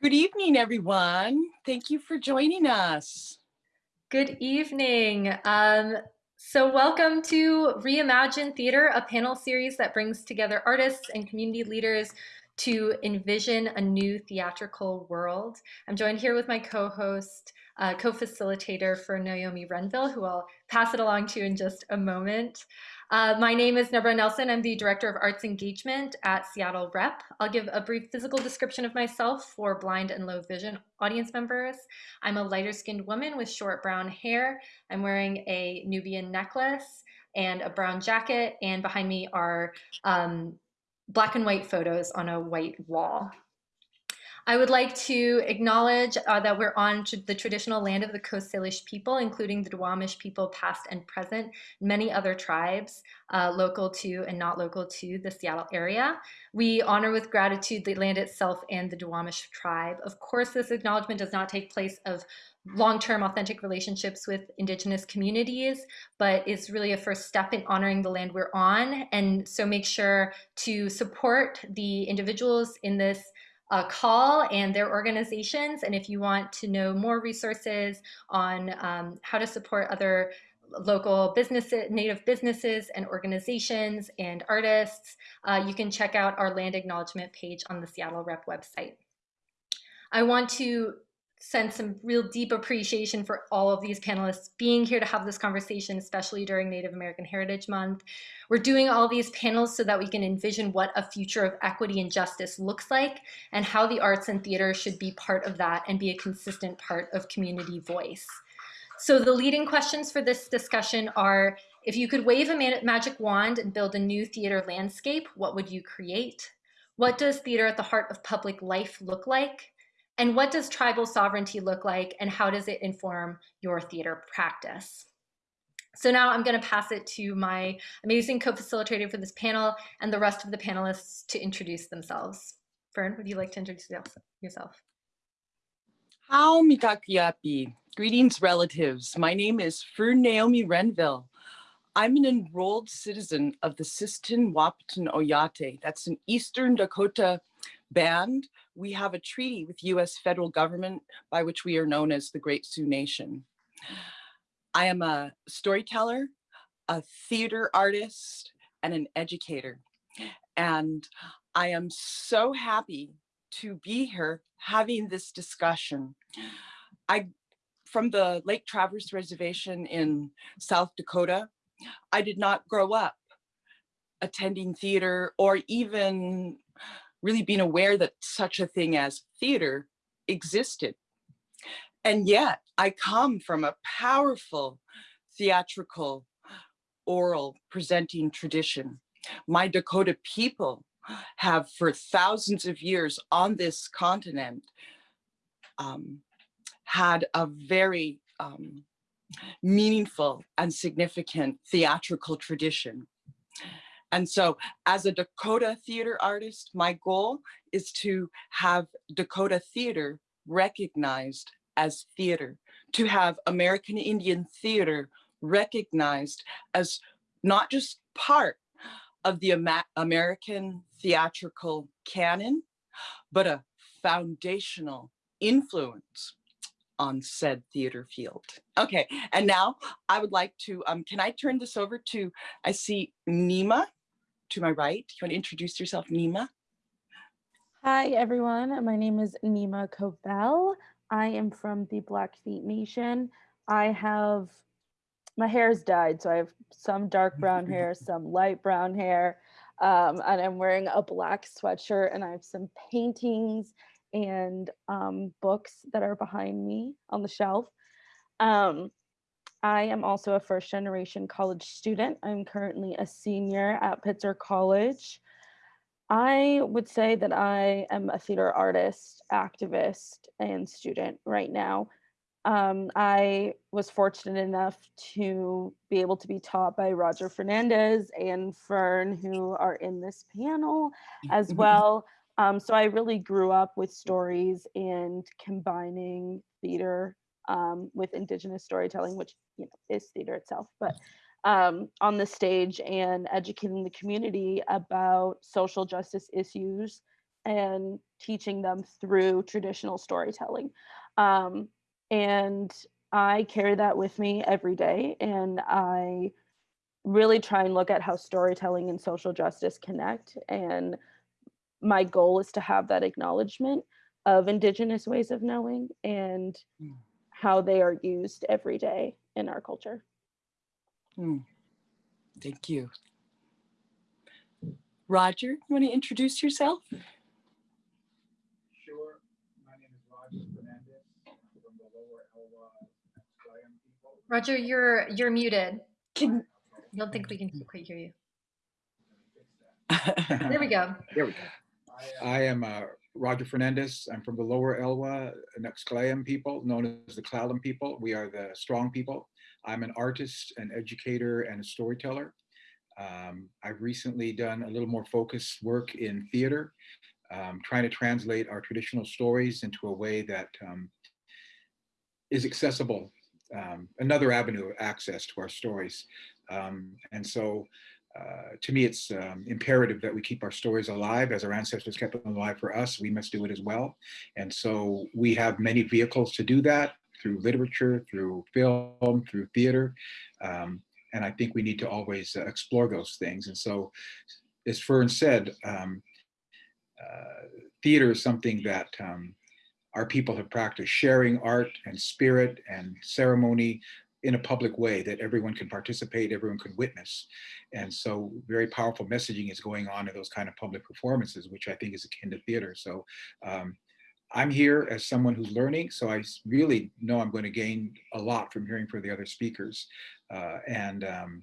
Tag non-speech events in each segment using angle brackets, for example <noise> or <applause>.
Good evening, everyone. Thank you for joining us. Good evening. Um, so welcome to Reimagine Theater, a panel series that brings together artists and community leaders to envision a new theatrical world. I'm joined here with my co-host, uh, co-facilitator Fern Naomi Renville, who I'll pass it along to in just a moment. Uh, my name is Nabra Nelson. I'm the Director of Arts Engagement at Seattle Rep. I'll give a brief physical description of myself for blind and low vision audience members. I'm a lighter skinned woman with short brown hair. I'm wearing a Nubian necklace and a brown jacket, and behind me are um, black and white photos on a white wall. I would like to acknowledge uh, that we're on the traditional land of the Coast Salish people, including the Duwamish people past and present, many other tribes uh, local to and not local to the Seattle area. We honor with gratitude the land itself and the Duwamish tribe. Of course, this acknowledgement does not take place of long-term authentic relationships with indigenous communities, but it's really a first step in honoring the land we're on. And so make sure to support the individuals in this uh, call and their organizations. And if you want to know more resources on um, how to support other local businesses, native businesses and organizations and artists, uh, you can check out our land acknowledgement page on the Seattle Rep website. I want to send some real deep appreciation for all of these panelists being here to have this conversation, especially during Native American Heritage Month. We're doing all these panels so that we can envision what a future of equity and justice looks like and how the arts and theater should be part of that and be a consistent part of community voice. So the leading questions for this discussion are, if you could wave a magic wand and build a new theater landscape, what would you create? What does theater at the heart of public life look like? And what does tribal sovereignty look like and how does it inform your theater practice? So now I'm going to pass it to my amazing co-facilitator for this panel and the rest of the panelists to introduce themselves. Fern, would you like to introduce yourself? How mitakuye. Greetings, relatives. My name is Fern Naomi Renville. I'm an enrolled citizen of the Sisseton Wahpeton Oyate. That's an Eastern Dakota band we have a treaty with US federal government by which we are known as the Great Sioux Nation. I am a storyteller, a theater artist, and an educator. And I am so happy to be here having this discussion. I, from the Lake Traverse Reservation in South Dakota, I did not grow up attending theater or even really being aware that such a thing as theater existed. And yet I come from a powerful theatrical oral presenting tradition. My Dakota people have for thousands of years on this continent um, had a very um, meaningful and significant theatrical tradition. And so as a Dakota theater artist, my goal is to have Dakota theater recognized as theater, to have American Indian theater recognized as not just part of the Amer American theatrical canon, but a foundational influence on said theater field. Okay, and now I would like to, um, can I turn this over to, I see Nima to my right. You want to introduce yourself, Nima? Hi, everyone. My name is Nima Covell. I am from the Blackfeet Nation. I have, my hair is dyed, so I have some dark brown <laughs> hair, some light brown hair, um, and I'm wearing a black sweatshirt and I have some paintings and um, books that are behind me on the shelf. Um, I am also a first generation college student. I'm currently a senior at Pitzer College. I would say that I am a theater artist, activist, and student right now. Um, I was fortunate enough to be able to be taught by Roger Fernandez and Fern, who are in this panel as <laughs> well. Um, so I really grew up with stories and combining theater um, with indigenous storytelling, which you know is theater itself, but um, on the stage and educating the community about social justice issues and teaching them through traditional storytelling. Um, and I carry that with me every day. And I really try and look at how storytelling and social justice connect. And my goal is to have that acknowledgement of Indigenous ways of knowing and Mm. How they are used every day in our culture. Hmm. Thank you. Roger, you want to introduce yourself? Sure. My name is Roger Fernandez from the Lower Elwha Clallam people. Roger, you're you're muted. Can, I don't think we can quite hear you. Let me fix that. There we go. There we go. I am uh, Roger Fernandez. I'm from the Lower Elwha Nuxclayan people, known as the Clallam people. We are the strong people. I'm an artist, an educator, and a storyteller. Um, I've recently done a little more focused work in theater, um, trying to translate our traditional stories into a way that um, is accessible, um, another avenue of access to our stories. Um, and so uh, to me, it's um, imperative that we keep our stories alive as our ancestors kept them alive for us. We must do it as well. And so we have many vehicles to do that through literature, through film, through theater. Um, and I think we need to always uh, explore those things. And so, as Fern said, um, uh, theater is something that um, our people have practiced, sharing art and spirit and ceremony in a public way that everyone can participate, everyone can witness. And so very powerful messaging is going on in those kind of public performances, which I think is akin to theater. So um, I'm here as someone who's learning, so I really know I'm going to gain a lot from hearing from the other speakers. Uh, and um,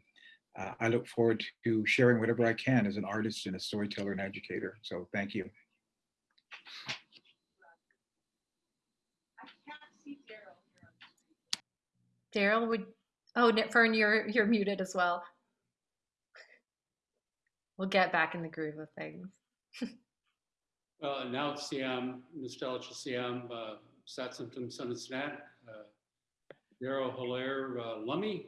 uh, I look forward to sharing whatever I can as an artist and a storyteller and educator. So thank you. Daryl would oh Fern, you're you're muted as well. We'll get back in the groove of things. Uh, now Siam, Nostalgia Siam, uh, Satsantum Sunasnat, uh, Darrell Hillaire uh, Lummi.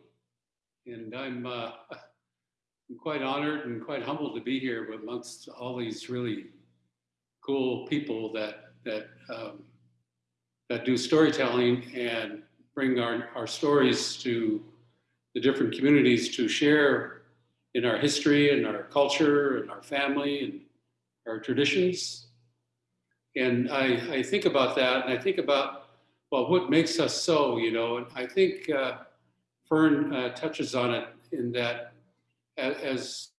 And I'm, uh, <laughs> I'm quite honored and quite humbled to be here amongst all these really cool people that, that, um, that do storytelling and bring our, our stories to the different communities to share in our history and our culture and our family and our traditions. And I, I think about that and I think about, well, what makes us so, you know, and I think uh, Fern uh, touches on it in that as,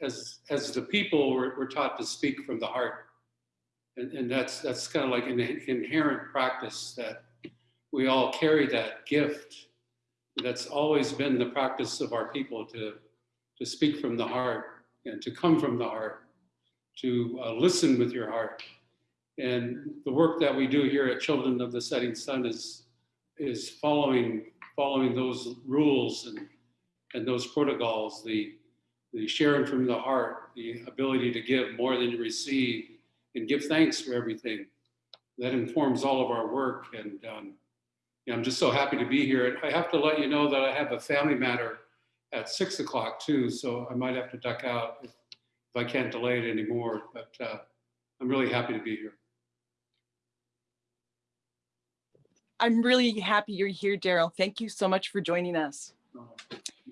as, as the people, we're, we're taught to speak from the heart. And, and that's, that's kind of like an inherent practice that we all carry that gift. That's always been the practice of our people to, to speak from the heart and to come from the heart, to uh, listen with your heart. And the work that we do here at Children of the Setting Sun is, is following, following those rules and, and those protocols, the, the sharing from the heart, the ability to give more than you receive and give thanks for everything. That informs all of our work. And um, yeah, I'm just so happy to be here. And I have to let you know that I have a family matter at six o'clock too, so I might have to duck out if, if I can't delay it anymore. But uh, I'm really happy to be here. I'm really happy you're here, Daryl. Thank you so much for joining us.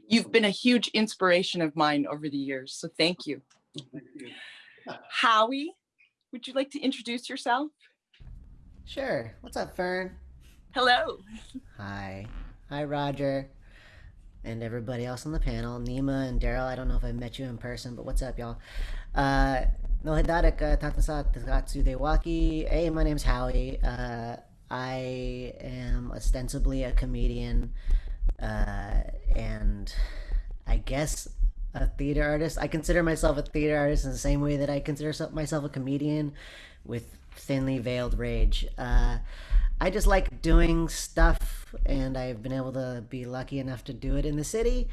You've been a huge inspiration of mine over the years, so thank you. Thank you. Howie, would you like to introduce yourself? Sure. What's up, Fern? Hello. Hi. Hi, Roger. And everybody else on the panel. Nima and Daryl, I don't know if I've met you in person, but what's up, y'all? Uh, no hidarik dewaki. Hey, my name's Howie. Uh, I am ostensibly a comedian, uh, and I guess a theater artist. I consider myself a theater artist in the same way that I consider myself a comedian with thinly veiled rage. Uh, I just like doing stuff, and I've been able to be lucky enough to do it in the city.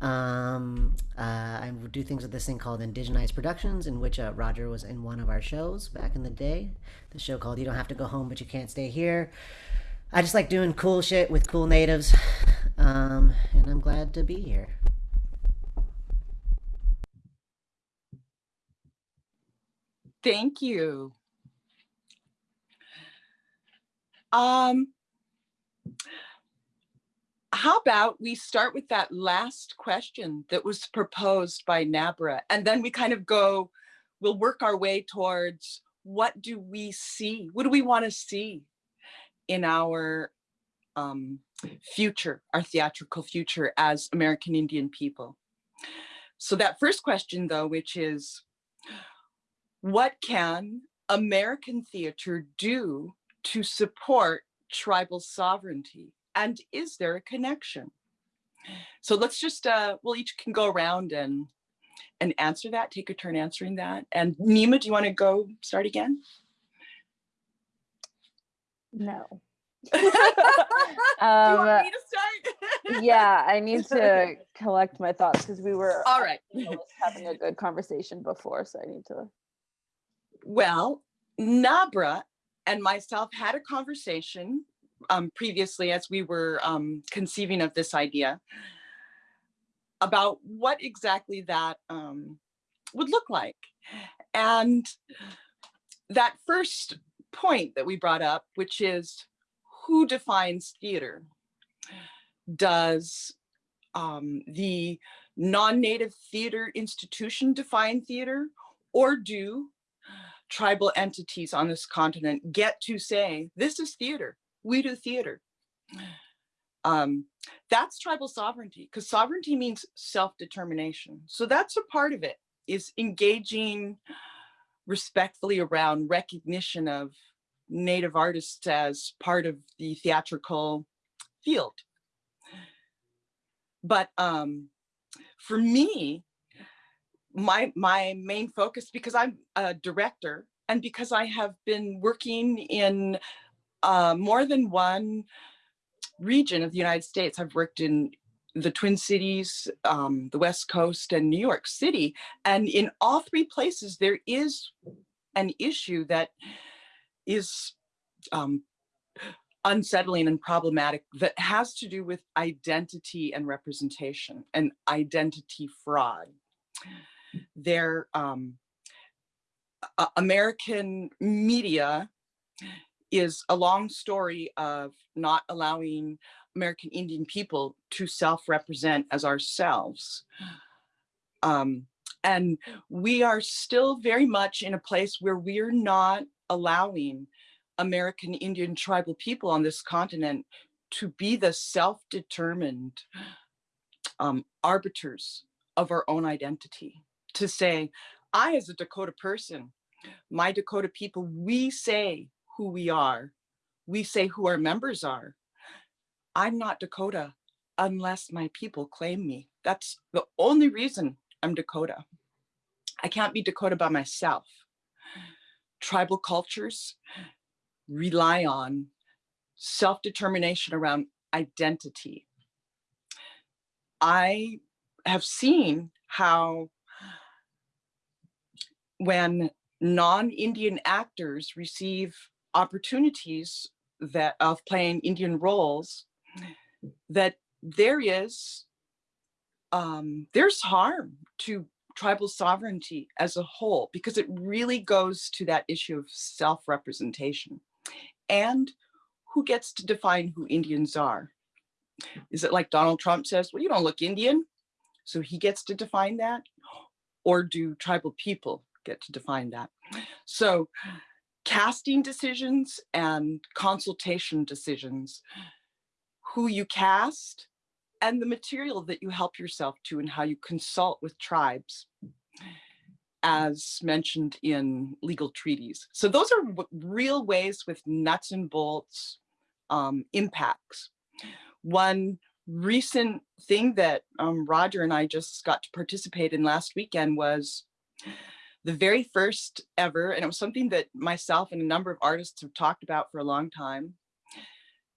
Um, uh, I do things with this thing called Indigenized Productions, in which uh, Roger was in one of our shows back in the day. The show called You Don't Have to Go Home, But You Can't Stay Here. I just like doing cool shit with cool natives, um, and I'm glad to be here. Thank you. Um, how about we start with that last question that was proposed by Nabra, and then we kind of go, we'll work our way towards what do we see? What do we want to see in our um, future, our theatrical future as American Indian people? So that first question though, which is, what can American theater do to support tribal sovereignty? And is there a connection? So let's just, uh, we'll each can go around and and answer that, take a turn answering that. And Nima, do you want to go start again? No. <laughs> do you Um, want me to start? <laughs> yeah, I need to collect my thoughts because we were All right. <laughs> having a good conversation before, so I need to. Well, Nabra and myself had a conversation um, previously as we were um, conceiving of this idea about what exactly that um, would look like. And that first point that we brought up, which is who defines theater? Does um, the non-native theater institution define theater or do tribal entities on this continent get to say, this is theater, we do theater. Um, that's tribal sovereignty because sovereignty means self-determination. So that's a part of it is engaging respectfully around recognition of native artists as part of the theatrical field. But um, for me, my my main focus because I'm a director and because I have been working in uh, more than one region of the United States. I've worked in the Twin Cities, um, the West Coast and New York City. And in all three places, there is an issue that is um, unsettling and problematic that has to do with identity and representation and identity fraud their um, American media is a long story of not allowing American Indian people to self-represent as ourselves. Um, and we are still very much in a place where we're not allowing American Indian tribal people on this continent to be the self-determined um, arbiters of our own identity to say, I as a Dakota person, my Dakota people, we say who we are. We say who our members are. I'm not Dakota unless my people claim me. That's the only reason I'm Dakota. I can't be Dakota by myself. Tribal cultures rely on self-determination around identity. I have seen how when non-Indian actors receive opportunities that of playing Indian roles, that there is, um, there's harm to tribal sovereignty as a whole, because it really goes to that issue of self-representation and who gets to define who Indians are. Is it like Donald Trump says, well, you don't look Indian, so he gets to define that? Or do tribal people get to define that? So casting decisions and consultation decisions, who you cast and the material that you help yourself to and how you consult with tribes as mentioned in legal treaties. So those are real ways with nuts and bolts um, impacts. One recent thing that um, Roger and I just got to participate in last weekend was the very first ever, and it was something that myself and a number of artists have talked about for a long time,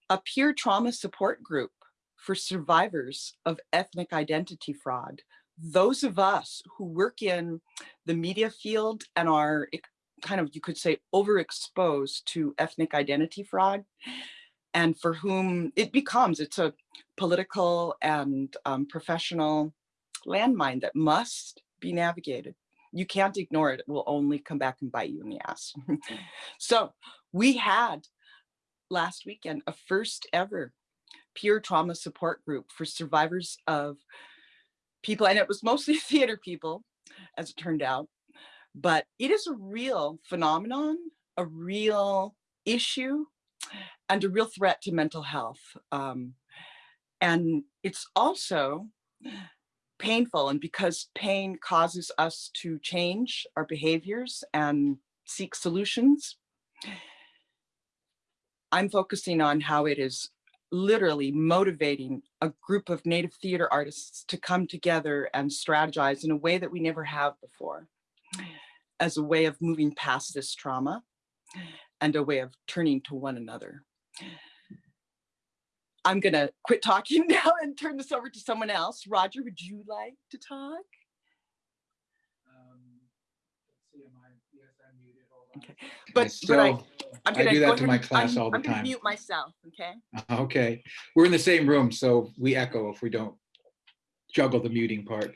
a peer trauma support group for survivors of ethnic identity fraud. Those of us who work in the media field and are kind of, you could say, overexposed to ethnic identity fraud, and for whom it becomes, it's a political and um, professional landmine that must be navigated. You can't ignore it. It will only come back and bite you in the ass. <laughs> so we had last weekend a first ever peer trauma support group for survivors of people, and it was mostly <laughs> theater people, as it turned out. But it is a real phenomenon, a real issue, and a real threat to mental health. Um, and it's also painful. And because pain causes us to change our behaviors and seek solutions, I'm focusing on how it is literally motivating a group of Native theater artists to come together and strategize in a way that we never have before, as a way of moving past this trauma and a way of turning to one another. I'm gonna quit talking <laughs> now and turn this over to someone else. Roger, would you like to talk? Okay, but, but I, still- I'm I gonna do go that to my class I'm- all the I'm time. Mute myself, okay? <laughs> Okay, we're in the same room, so we echo if we don't juggle the muting part.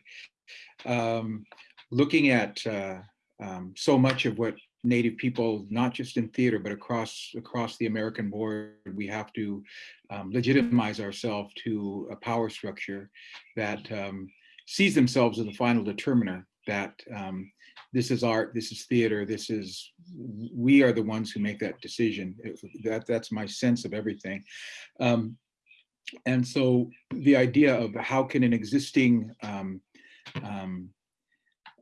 Um, Looking at uh, um, so much of what Native people, not just in theater, but across across the American board, we have to um, legitimize ourselves to a power structure that um, sees themselves as the final determiner that um, this is art, this is theater, this is, we are the ones who make that decision. It- That, that's my sense of everything. Um, and so the idea of how can an existing um, um,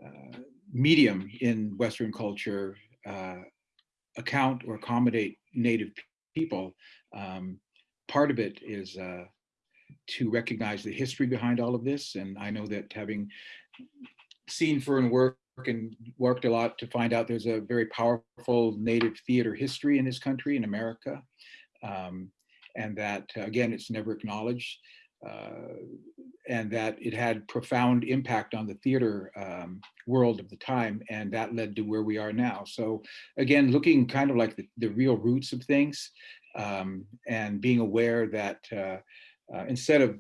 uh, medium in Western culture uh, account or accommodate Native people, um, part of it is uh, to recognize the history behind all of this. And I know that having seen Fern work and worked a lot to find out there's a very powerful Native theater history in this country, in America. Um, and that, uh, again, it's never acknowledged. Uh, and that it had profound impact on the theater um, world of the time, and that led to where we are now. So again, looking kind of like the, the real roots of things, um, and being aware that uh, uh, instead of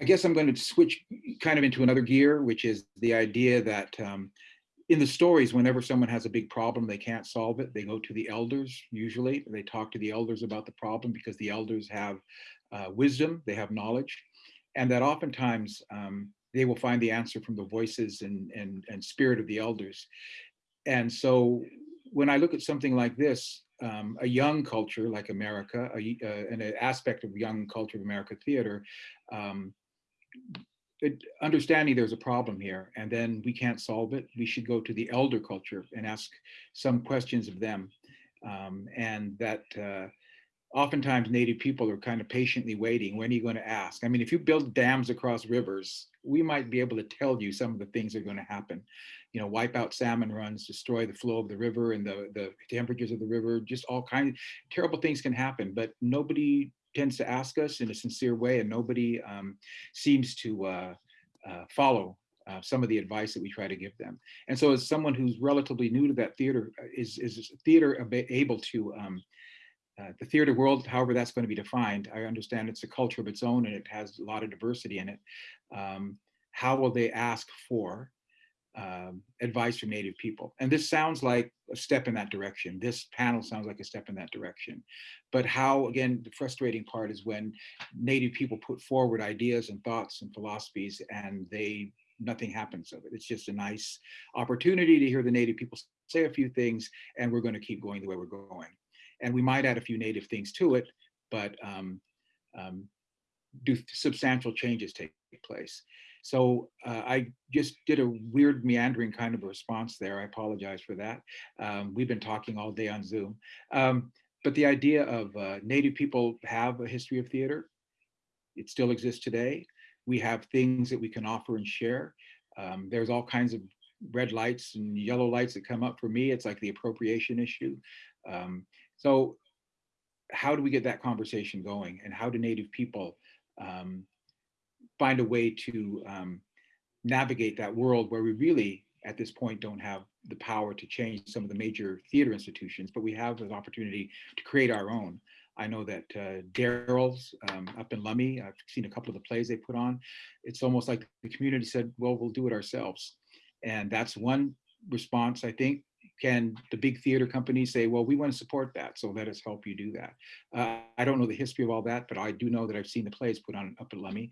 I guess I'm going to switch kind of into another gear, which is the idea that um, in the stories, whenever someone has a big problem, they can't solve it. They go to the elders, usually. They talk to the elders about the problem because the elders have uh, wisdom, they have knowledge, and that oftentimes um, they will find the answer from the voices and, and, and spirit of the elders. And so when I look at something like this, um, a young culture like America, a, uh, and an aspect of young culture of America theater, um, it, understanding there's a problem here and then we can't solve it, we should go to the elder culture and ask some questions of them. Um, and that uh, oftentimes native people are kind of patiently waiting, when are you going to ask? I mean, if you build dams across rivers, we might be able to tell you some of the things that are going to happen. You know, wipe out salmon runs, destroy the flow of the river and the, the temperatures of the river, just all kinds of terrible things can happen, but nobody tends to ask us in a sincere way and nobody um, seems to uh, uh, follow uh, some of the advice that we try to give them. And so as someone who's relatively new to that theater, uh, is, is theater able to, um, uh, the theater world, however that's going to be defined, I understand it's a culture of its own and it has a lot of diversity in it. Um, how will they ask for um, advice from Native people. And this sounds like a step in that direction. This panel sounds like a step in that direction. But how, again, the frustrating part is when Native people put forward ideas and thoughts and philosophies and they, nothing happens of it. It's just a nice opportunity to hear the Native people say a few things and we're gonna keep going the way we're going. And we might add a few Native things to it, but um, um, do substantial changes take place. So uh, I just did a weird meandering kind of response there. I apologize for that. Um, we've been talking all day on Zoom. Um, but the idea of uh, Native people have a history of theater. It still exists today. We have things that we can offer and share. Um, there's all kinds of red lights and yellow lights that come up for me. It's like the appropriation issue. Um, so how do we get that conversation going? And how do Native people um, find a way to um, navigate that world where we really, at this point, don't have the power to change some of the major theater institutions, but we have an opportunity to create our own. I know that uh, Daryl's um, up in Lummi, I've seen a couple of the plays they put on. It's almost like the community said, well, we'll do it ourselves. And that's one response, I think. Can the big theater companies say, well, we want to support that, so let us help you do that? Uh, I don't know the history of all that, but I do know that I've seen the plays put on up at Lummi,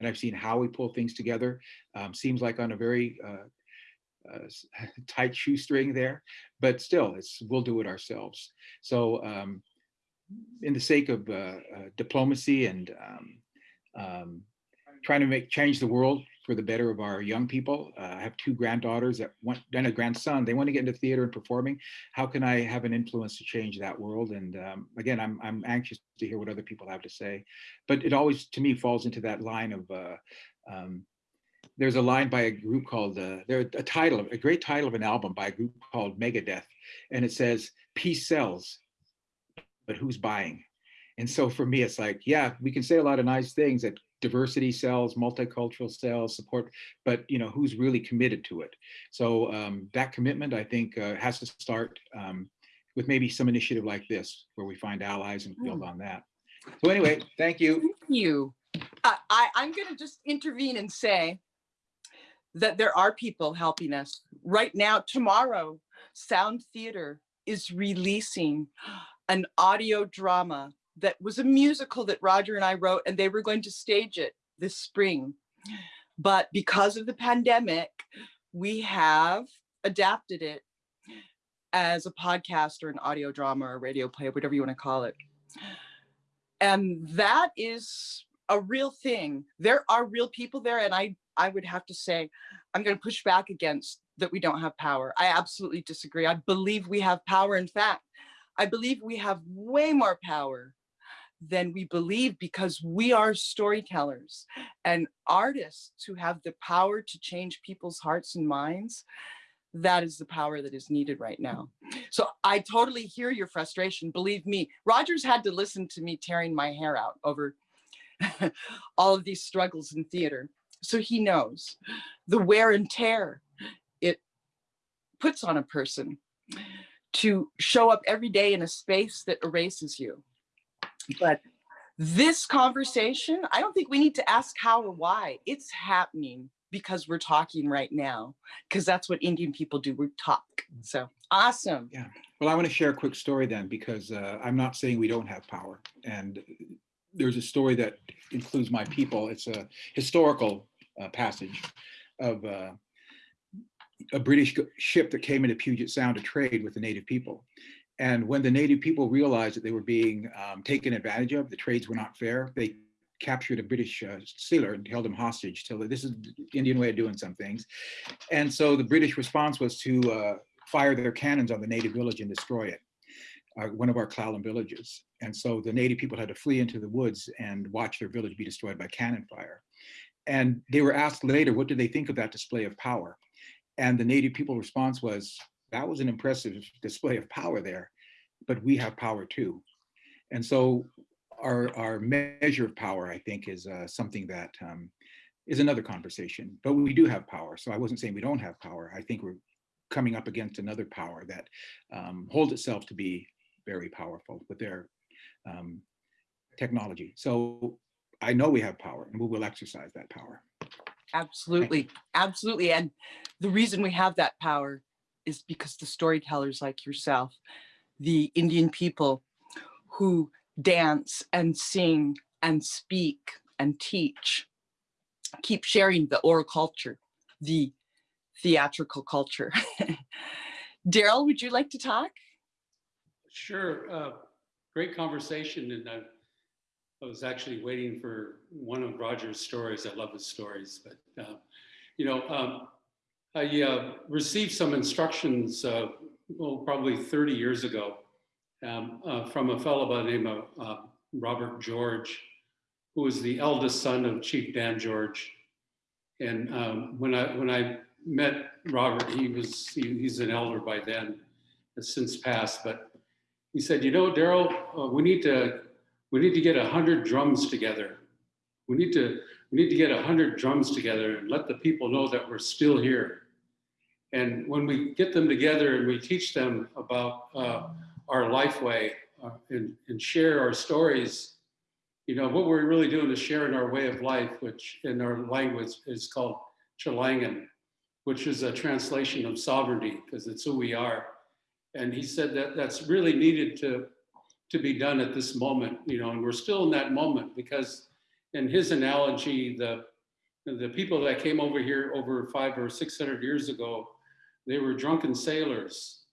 and I've seen how we pull things together. Um, seems like on a very uh, uh, <laughs> tight shoestring there, but still, it's we'll do it ourselves. So, um, in the sake of uh, uh, diplomacy and um, um, trying to make change the world for the better of our young people. Uh, I have two granddaughters that want and a grandson. They want to get into theater and performing. How can I have an influence to change that world? And um, again, I'm I'm anxious to hear what other people have to say. But it always, to me, falls into that line of. Uh, um, there's a line by a group called uh, there a title a great title of an album by a group called Megadeth, and it says "Peace sells, but who's buying?" And so for me, it's like, yeah, we can say a lot of nice things that diversity sells, multicultural sells, support, but you know, who's really committed to it? So um, that commitment, I think, uh, has to start um, with maybe some initiative like this, where we find allies and build on that. So anyway, thank you. Thank you. I, I, I'm going to just intervene and say that there are people helping us right now. Tomorrow, Sound Theater is releasing an audio drama that was a musical that Roger and I wrote, and they were going to stage it this spring. But because of the pandemic, we have adapted it as a podcast or an audio drama or radio play, whatever you want to call it. And that is a real thing. There are real people there. And I, I would have to say, I'm going to push back against that we don't have power. I absolutely disagree. I believe we have power. In fact, I believe we have way more power than we believe because we are storytellers and artists who have the power to change people's hearts and minds. That is the power that is needed right now. So I totally hear your frustration. Believe me, Rogers had to listen to me tearing my hair out over <laughs> all of these struggles in theater. So he knows the wear and tear it puts on a person to show up every day in a space that erases you. But this conversation, I don't think we need to ask how or why. It's happening because we're talking right now, because that's what Indian people do. We talk. So awesome. Yeah. Well, I want to share a quick story then, because uh, I'm not saying we don't have power. And there's a story that includes my people. It's a historical uh, passage of uh, a British ship that came into Puget Sound to trade with the native people. And when the native people realized that they were being um, taken advantage of, the trades were not fair, they captured a British uh, sailor and held him hostage till this is the Indian way of doing some things. And so the British response was to uh, fire their cannons on the native village and destroy it, uh, one of our Clallam villages. And so the native people had to flee into the woods and watch their village be destroyed by cannon fire. And they were asked later, what did they think of that display of power? And the native people response was, that was an impressive display of power there, but we have power too. And so our, our measure of power, I think, is uh, something that um, is another conversation, but we do have power. So I wasn't saying we don't have power. I think we're coming up against another power that um, holds itself to be very powerful with their um, technology. So I know we have power and we will exercise that power. Absolutely. Absolutely. And the reason we have that power is because the storytellers like yourself, the Indian people who dance and sing and speak and teach, keep sharing the oral culture, the theatrical culture. <laughs> Daryl, would you like to talk? Sure, uh, great conversation, and I, I was actually waiting for one of Roger's stories. I love his stories, but uh, you know, um, I uh, received some instructions, uh, well, probably 30 years ago, um, uh, from a fellow by the name of uh, Robert George, who was the eldest son of Chief Dan George. And um, when I when I met Robert, he was he, he's an elder by then, has since passed, but he said, you know, Daryl, uh, we need to we need to get a hundred drums together. We need to we need to get a hundred drums together and let the people know that we're still here. And when we get them together and we teach them about uh, our life way uh, and, and share our stories, you know, what we're really doing is sharing our way of life, which in our language is called Chilangan. which is a translation of sovereignty because it's who we are. And he said that that's really needed to, to be done at this moment, you know, and we're still in that moment because in his analogy, the, the people that came over here over five or 600 years ago, they were drunken sailors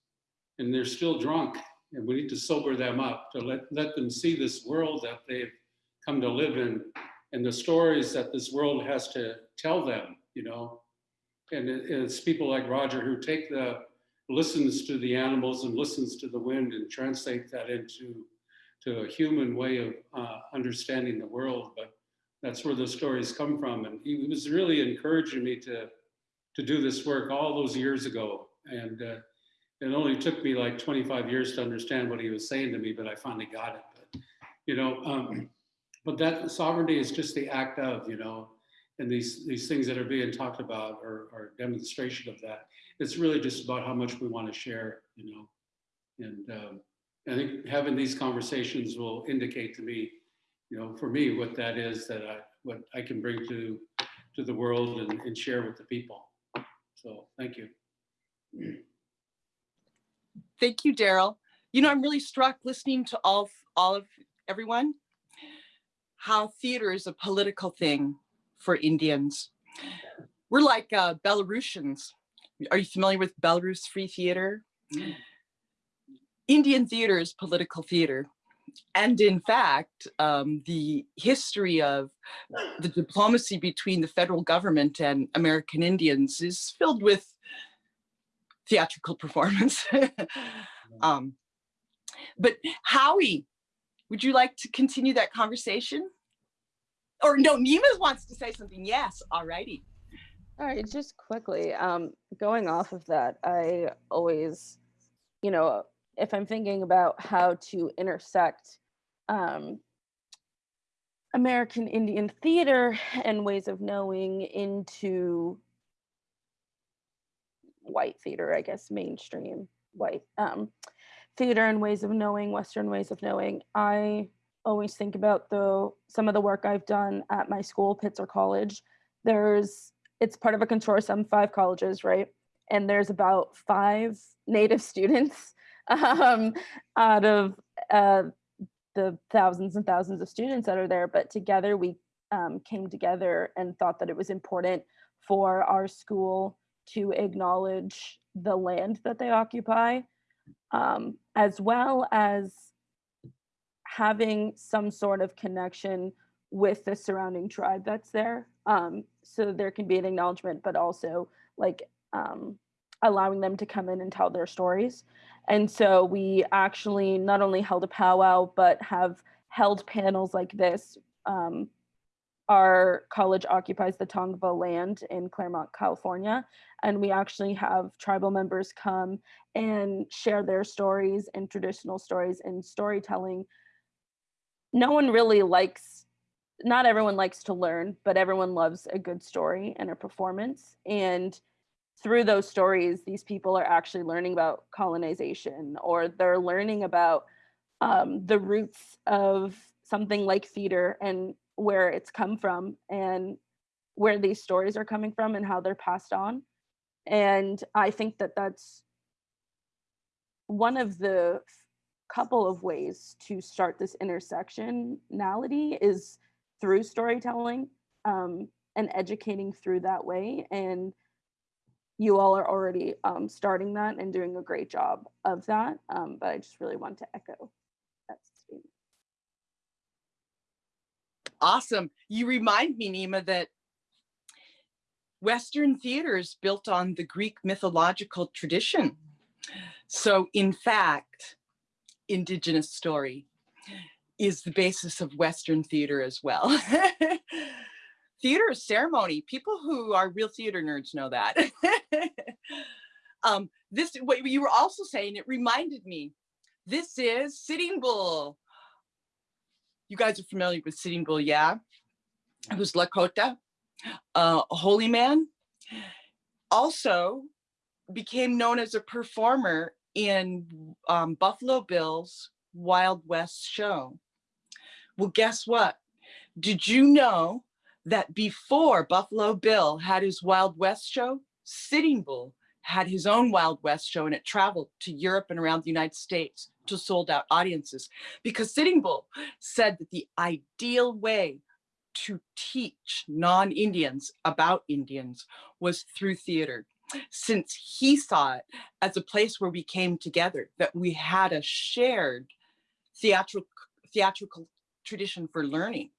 and they're still drunk and we need to sober them up to let, let them see this world that they've come to live in and the stories that this world has to tell them, you know. And it, it's people like Roger who take the, listens to the animals and listens to the wind and translate that into to a human way of uh, understanding the world. But that's where the stories come from. And he was really encouraging me to, to do this work all those years ago. And uh, it only took me like 25 years to understand what he was saying to me, but I finally got it. But, you know, um, but that sovereignty is just the act of, you know, and these, these things that are being talked about are, are demonstration of that. It's really just about how much we want to share, you know, and um, I think having these conversations will indicate to me, you know, for me, what that is that I, what I can bring to, to the world and, and share with the people. So thank you. Thank you, Daryl. You know, I'm really struck listening to all, all of everyone, how theater is a political thing for Indians. We're like uh, Belarusians. Are you familiar with Belarus Free Theater? Indian theater is political theater. And in fact, um, the history of the diplomacy between the federal government and American Indians is filled with theatrical <laughs> performance. um, but Howie, would you like to continue that conversation? Or no, Nima wants to say something. Yes, all righty. All right, just quickly, um, going off of that, I always, you know, if I'm thinking about how to intersect um, American Indian theater and ways of knowing into white theater, I guess, mainstream white um, theater and ways of knowing, Western ways of knowing, I always think about the some of the work I've done at my school, Pitzer College. There's it's part of a consortium, five colleges, right? And there's about five native <laughs> students <laughs> um, out of uh, the thousands and thousands of students that are there. But together we um, came together and thought that it was important for our school to acknowledge the land that they occupy, um, as well as having some sort of connection with the surrounding tribe that's there. Um, so there can be an acknowledgement, but also like um, allowing them to come in and tell their stories. And so we actually not only held a powwow, but have held panels like this. Um, our college occupies the Tongva land in Claremont, California, and we actually have tribal members come and share their stories and traditional stories and storytelling no one really likes not everyone likes to learn but everyone loves a good story and a performance and through those stories these people are actually learning about colonization or they're learning about um, the roots of something like theater and where it's come from and where these stories are coming from and how they're passed on and i think that that's one of the couple of ways to start this intersectionality is through storytelling um, and educating through that way. And you all are already um, starting that and doing a great job of that. Um, but I just really want to echo that statement. Awesome. You remind me, Nima, that Western theater is built on the Greek mythological tradition. So in fact, indigenous story is the basis of Western theater as well. <laughs> theater is ceremony. People who are real theater nerds know that. <laughs> um, this, what you were also saying, it reminded me, this is Sitting Bull. You guys are familiar with Sitting Bull, yeah? Was Lakota, uh, holy man. Also became known as a performer in um, Buffalo Bill's Wild West show. Well, guess what? Did you know that before Buffalo Bill had his Wild West show, Sitting Bull had his own Wild West show and it traveled to Europe and around the United States to sold out audiences because Sitting Bull said that the ideal way to teach non-Indians about Indians was through theater since he saw it as a place where we came together, that we had a shared theatrical, theatrical tradition for learning.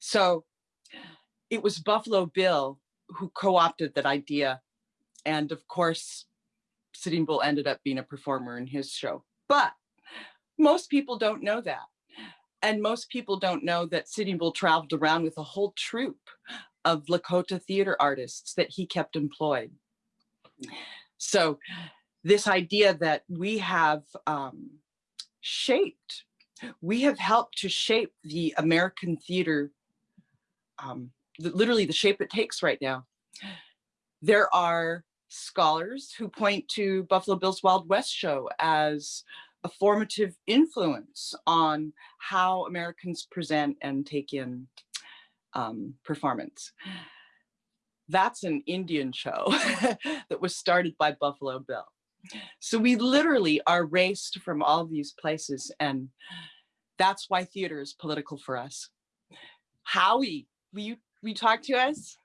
So it was Buffalo Bill who co-opted that idea. And of course, Sitting Bull ended up being a performer in his show. But most people don't know that. And most people don't know that Sitting Bull traveled around with a whole troupe of Lakota theater artists that he kept employed. So this idea that we have um, shaped, we have helped to shape the American theater, um, literally the shape it takes right now. There are scholars who point to Buffalo Bill's Wild West show as a formative influence on how Americans present and take in um, performance. That's an Indian show <laughs> that was started by Buffalo Bill. So we literally are raced from all these places and that's why theater is political for us. Howie, will you, will you talk to us?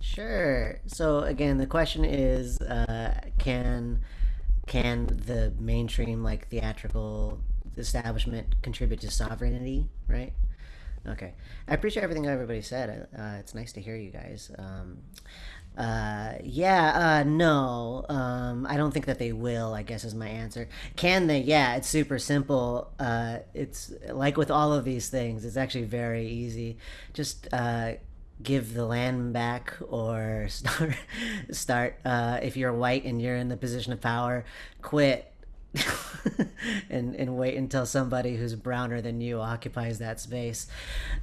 Sure. So again, the question is, uh, can can the mainstream like theatrical establishment contribute to sovereignty, right? Okay, I appreciate everything everybody said. Uh, it's nice to hear you guys. Um, uh, yeah, uh, no, um, I don't think that they will. I guess is my answer. Can they? Yeah, it's super simple. Uh, it's like with all of these things. It's actually very easy. Just uh, give the land back or <laughs> start start uh, if you're white and you're in the position of power quit <laughs> and and wait until somebody who's browner than you occupies that space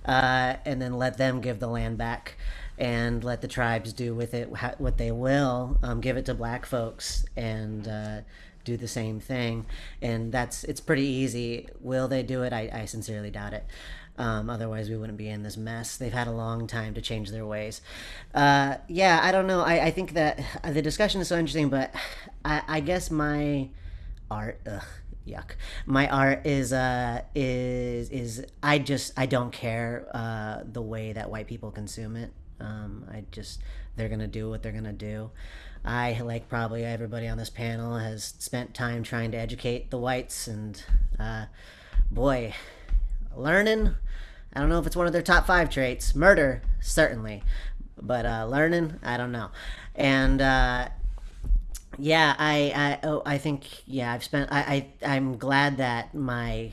uh, and then let them give the land back and let the tribes do with it what they will um, give it to black folks and uh, do the same thing and that's it's pretty easy will they do it i, I sincerely doubt it um, otherwise, we wouldn't be in this mess. They've had a long time to change their ways. Uh, yeah, I don't know. I, I think that the discussion is so interesting, but I, I guess my art, ugh, yuck. My art is uh is is I just I don't care uh the way that white people consume it. Um, I just they're gonna do what they're gonna do. I, like probably everybody on this panel, has spent time trying to educate the whites, and uh, boy, learning i don't know if it's one of their top five traits murder certainly but uh, learning i don't know and uh, yeah i I, oh, I think yeah i've spent I, I i'm glad that my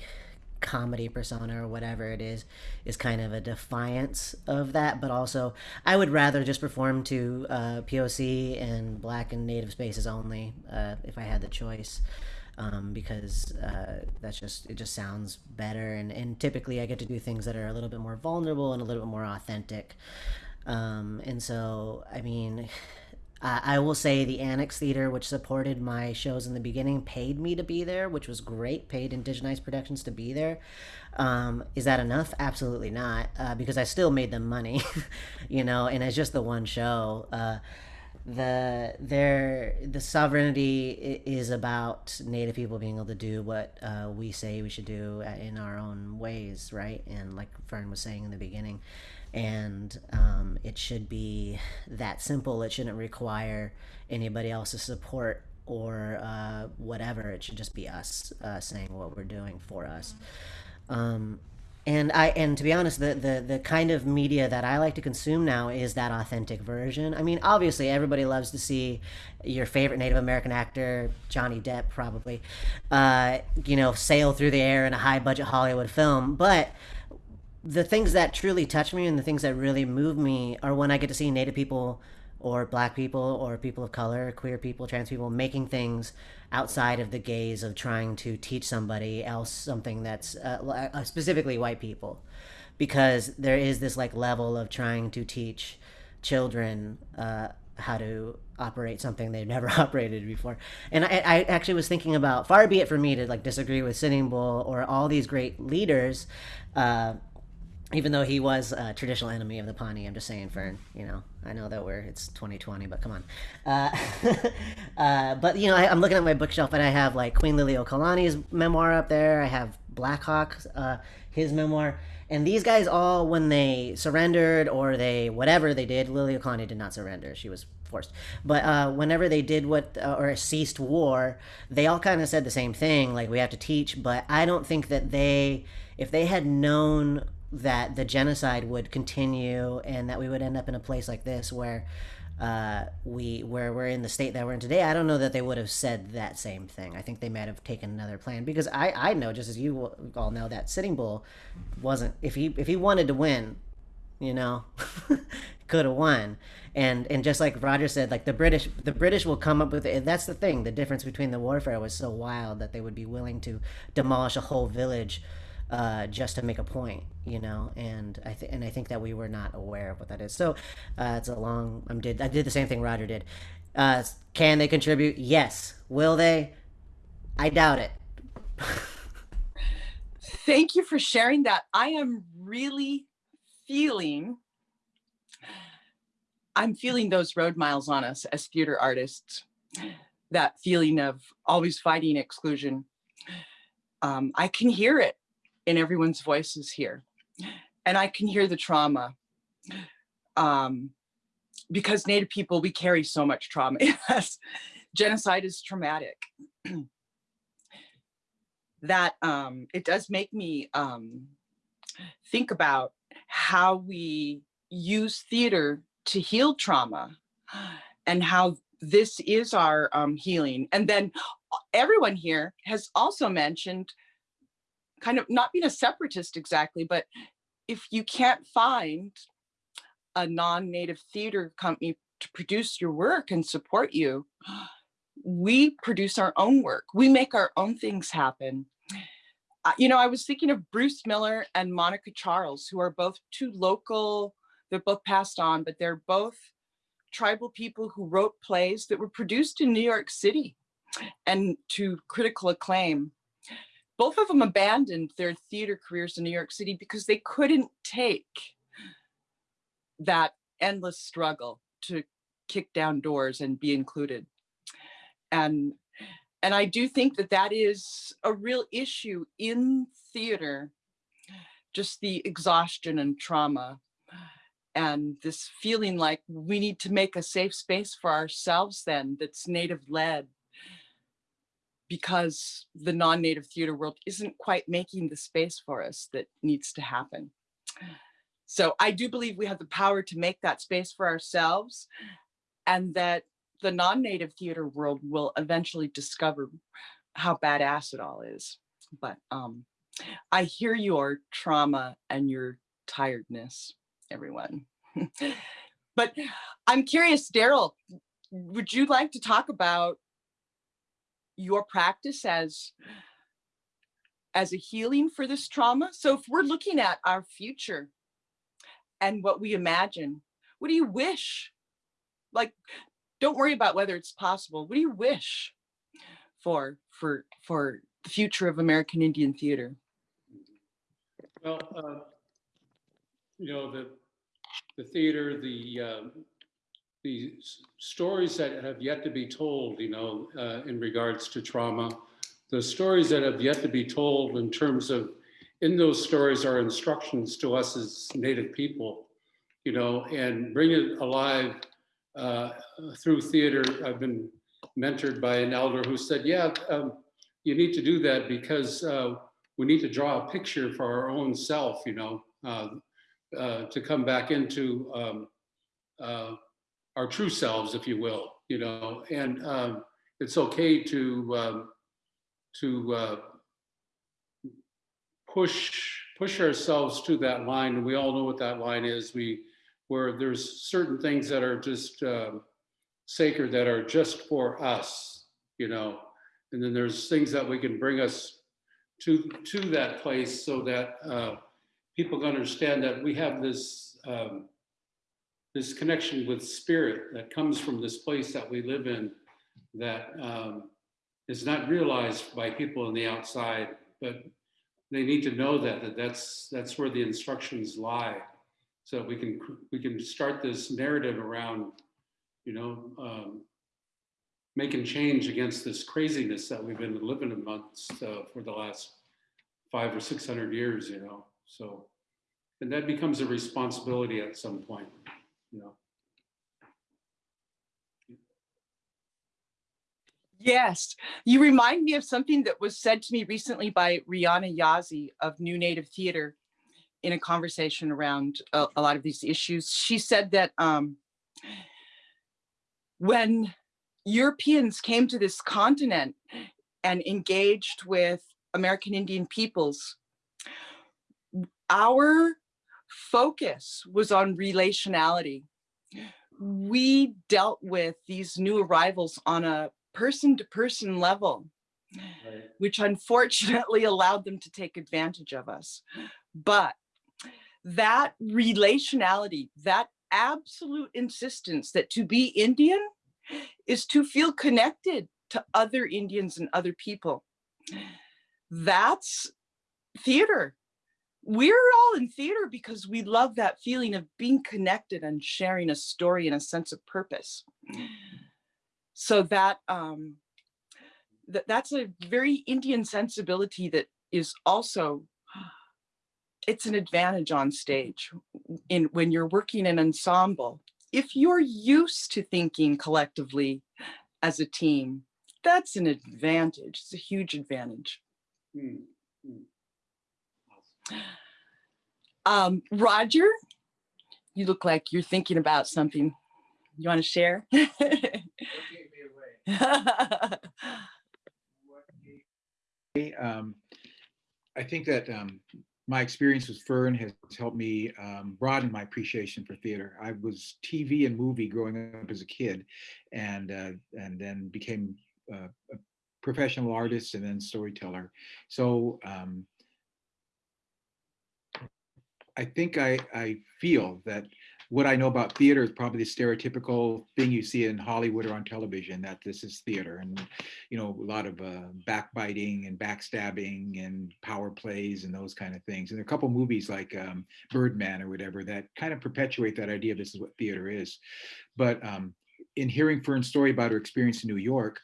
comedy persona or whatever it is is kind of a defiance of that. But also i would rather just perform to uh, poc and black and native spaces only uh, if i had the choice. Um, because uh, that's just it just sounds better. And, and typically I get to do things that are a little bit more vulnerable and a little bit more authentic. Um, and so I mean I, I will say the Annex Theater which supported my shows in the beginning paid me to be there which was great paid Indigenized Productions to be there. Um, is that enough? Absolutely not uh, because I still made them money <laughs> you know and it's just the one show. Uh, the their the sovereignty is about native people being able to do what uh, we say we should do in our own ways right? And like fern was saying in the beginning and um, it should be that simple it shouldn't require anybody else's support or uh, whatever it should just be us uh, saying what we're doing for us um, and I and to be honest, the, the the kind of media that I like to consume now is that authentic version. I mean, obviously, everybody loves to see your favorite Native American actor, Johnny Depp, probably, uh, you know, sail through the air in a high budget Hollywood film. But the things that truly touch me and the things that really move me are when I get to see Native people or Black people or people of color, queer people, trans people making things outside of the gaze of trying to teach somebody else something that's uh, uh, specifically white people. Because there is this like level of trying to teach children uh, how to operate something they've never <laughs> operated before. And I, I, actually was thinking about far be it for me to like disagree with sitting bull or all these great leaders uh, even though he was a traditional enemy of the Pawnee. I'm just saying, Fern. You know, I know that we're it's 2020, but come on. Uh, <laughs> uh, but you know, I, I'm looking at my bookshelf and I have like Queen Lily Liliuokalani's memoir up there. I have Blackhawk, uh, his memoir, and these guys all, when they surrendered or they whatever they did, Lily Liliuokalani did not surrender. She was forced. But uh, whenever they did what uh, or ceased war, they all kind of said the same thing, like we have to teach. But I don't think that they, if they had known that the genocide would continue and that we would end up in a place like this where uh, we where we're in the state that we're in today, I don't know that they would have said that same thing. I think they might have taken another plan because I I know just as you all know that Sitting Bull wasn't if he if he wanted to win, you know, <laughs> could have won. And and just like Roger said, like the British the British will come up with it. that's the thing. The difference between the warfare was so wild that they would be willing to demolish a whole village uh, just to make a point, you know, and I th- and I think that we were not aware of what that is. So uh, it's a long. I did I did the same thing Roger did. Uh, can they contribute? Yes. Will they? I doubt it. Thank you for sharing that. I am really feeling, I'm feeling those road miles on us as theater artists, that feeling of always fighting exclusion. Um, I can hear it in everyone's voices here. And I can hear the trauma. Um, because Native people, we carry so much trauma. <laughs> Yes, genocide is traumatic. <clears throat> that um, it does make me um, think about how we use theater to heal trauma and how this is our um, healing. And then everyone here has also mentioned kind of not being a separatist exactly, but if you can't find a non-native theater company to produce your work and support you, we produce our own work. We make our own things happen. You know, I was thinking of Bruce Miller and Monica Charles, who are both two local, they're both passed on, but they're both tribal people who wrote plays that were produced in New York City and to critical acclaim both of them abandoned their theater careers in New York City because they couldn't take that endless struggle to kick down doors and be included. And, and I do think that that is a real issue in theater, just the exhaustion and trauma and this feeling like we need to make a safe space for ourselves then that's native led because the non-native theater world isn't quite making the space for us that needs to happen. So I do believe we have the power to make that space for ourselves and that the non-native theater world will eventually discover how badass it all is. But um, I hear your trauma and your tiredness, everyone. <laughs> but I'm curious, Darrell, would you like to talk about your practice as as a healing for this trauma. So if we're looking at our future and what we imagine, what do you wish? Like, don't worry about whether it's possible. What do you wish for for for the future of American Indian theater? Well, uh, you know, the the theater, the um, the stories that have yet to be told, you know, uh, in regards to trauma, the stories that have yet to be told in terms of, in those stories are instructions to us as Native people, you know, and bring it alive uh, through theater. I've been mentored by an elder who said, yeah, um, you need to do that because uh, we need to draw a picture for our own self, you know, uh, uh, to come back into um, uh, our true selves, if you will, you know, and um, it's okay to um, to uh, push push ourselves to that line, and we all know what that line is. We where there's certain things that are just uh, sacred that are just for us, you know, and then there's things that we can bring us to to that place so that uh, people can understand that we have this um, this connection with spirit that comes from this place that we live in that um, is not realized by people on the outside, but they need to know that, that that's, that's where the instructions lie. So we can, we can start this narrative around, you know, um, making change against this craziness that we've been living amongst uh, for the last five or 600 years, you know, so. And that becomes a responsibility at some point, know. Yes, you remind me of something that was said to me recently by Rhiana Yazzie of New Native Theater in a conversation around a, a lot of these issues. She said that um, when Europeans came to this continent and engaged with American Indian peoples, our focus was on relationality. We dealt with these new arrivals on a person to person level, Right. which unfortunately <laughs> allowed them to take advantage of us. But that relationality, that absolute insistence that to be Indian is to feel connected to other Indians and other people. That's theater. We're all in theater because we love that feeling of being connected and sharing a story and a sense of purpose. So that um, that that's a very Indian sensibility that is also <gasps> it's an advantage on stage in when you're working in ensemble. If you're used to thinking collectively as a team, that's an advantage. It's a huge advantage. Hmm. Um, Roger, you look like you're thinking about something. You want to share? <laughs> Um, I think that um, my experience with Fern has helped me um, broaden my appreciation for theater. I was TV and movie growing up as a kid, and uh, and then became uh, a professional artist and then storyteller. So um, I think I I feel that what I know about theater is probably the stereotypical thing you see in Hollywood or on television, that this is theater and, you know, a lot of uh, backbiting and backstabbing and power plays and those kind of things. And there are a couple movies like um, Birdman or whatever that kind of perpetuate that idea of this is what theater is. But um, in hearing Fern's story about her experience in New York,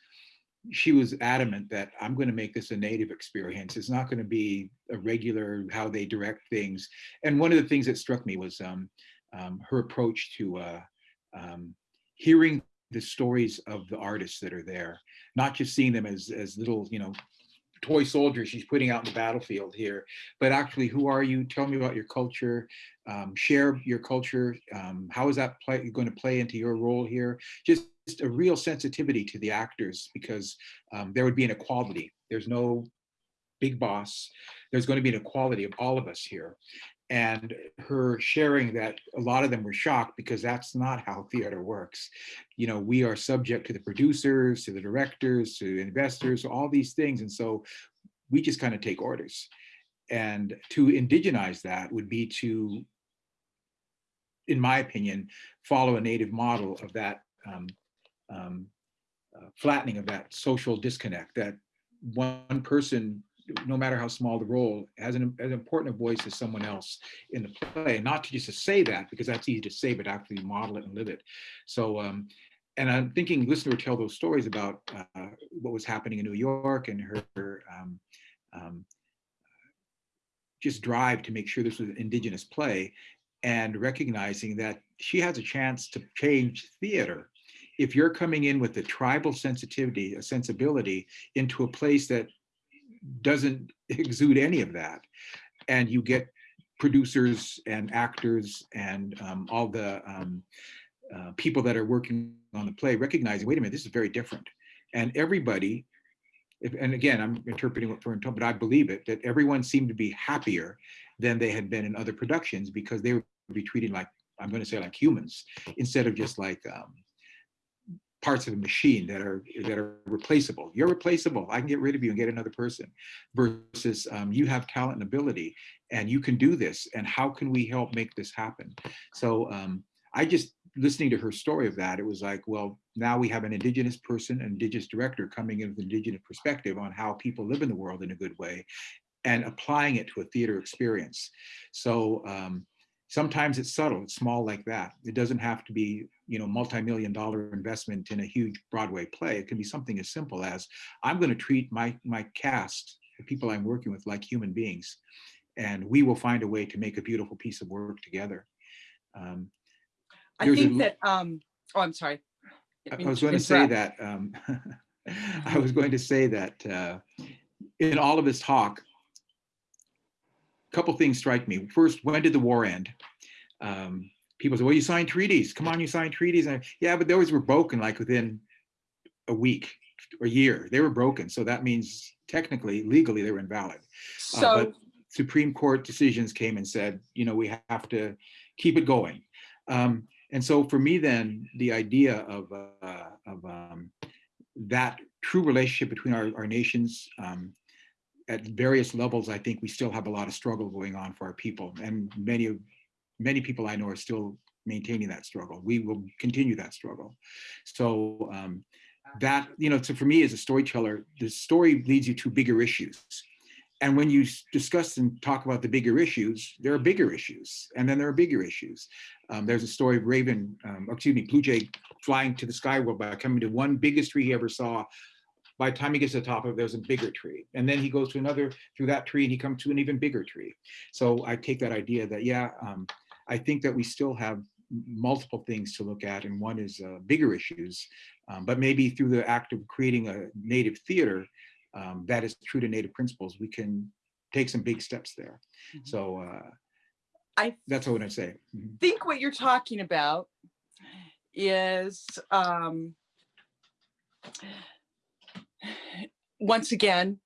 she was adamant that I'm going to make this a native experience. It's not going to be a regular how they direct things. And one of the things that struck me was um, um, her approach to uh, um, hearing the stories of the artists that are there, not just seeing them as, as little, you know, toy soldiers she's putting out in the battlefield here, but actually, who are you? Tell me about your culture, um, share your culture. Um, how is that play, going to play into your role here? Just, just a real sensitivity to the actors because um, there would be an equality. There's no big boss. There's going to be an equality of all of us here and her sharing that a lot of them were shocked because that's not how theater works. You know, we are subject to the producers, to the directors, to investors, all these things. And so we just kind of take orders. And to indigenize that would be to, in my opinion, follow a native model of that um, um, uh, flattening of that social disconnect, that one person no matter how small the role, has an, as important a voice as someone else in the play. Not to just to say that, because that's easy to say, but actually model it and live it. So, um, and I'm thinking, listen to her tell those stories about uh, what was happening in New York and her, her um, um, just drive to make sure this was an indigenous play and recognizing that she has a chance to change theater if you're coming in with a tribal sensitivity, a sensibility into a place that doesn't <laughs> exude any of that. And you get producers and actors and um, all the um, uh, people that are working on the play recognizing, wait a minute, this is very different. And everybody, if, and again, I'm interpreting what Fern told, but I believe it, that everyone seemed to be happier than they had been in other productions because they would be treated like, I'm going to say like humans, instead of just like um, parts of a machine that are that are replaceable. You're replaceable. I can get rid of you and get another person. Versus um, you have talent and ability, and you can do this. And how can we help make this happen? So um, I just listening to her story of that, it was like, well, now we have an indigenous person, an indigenous director coming in with an indigenous perspective on how people live in the world in a good way. and applying it to a theater experience. So um, sometimes it's subtle, it's small like that. It doesn't have to be, you know, multi-million dollar investment in a huge Broadway play. It can be something as simple as I'm going to treat my my cast, the people I'm working with, like human beings, and we will find a way to make a beautiful piece of work together. Um, I think that, um, oh, I'm sorry. I I was going to say that, um, <laughs> I was going to say that uh, in all of his talk, a couple things strike me. First, when did the war end? Um, people say, well, you signed treaties. Come on, you signed treaties. And I, yeah, but those were broken like within a week or a year. They were broken. So that means technically, legally, they were invalid. Uh, So, but Supreme Court decisions came and said, you know, we have to keep it going. Um, and so for me, then the idea of, uh, of um, that true relationship between our, our nations um, at various levels, I think we still have a lot of struggle going on for our people. And many of many people I know are still maintaining that struggle. We will continue that struggle. So um, that, you know, so for me as a storyteller, the story leads you to bigger issues. And when you discuss and talk about the bigger issues, there are bigger issues, and then there are bigger issues. Um, there's a story of Raven, um, excuse me, Blue Jay flying to the sky world by coming to one biggest tree he ever saw. By the time he gets to the top of it, there's a bigger tree. And then he goes to another through that tree and he comes to an even bigger tree. So I take that idea that, yeah, um, I think that we still have multiple things to look at, and one is uh, bigger issues. Um, but maybe through the act of creating a native theater um, that is true to native principles, we can take some big steps there. Mhm. So uh, I that's what I say. Mhm. think what you're talking about is um, once again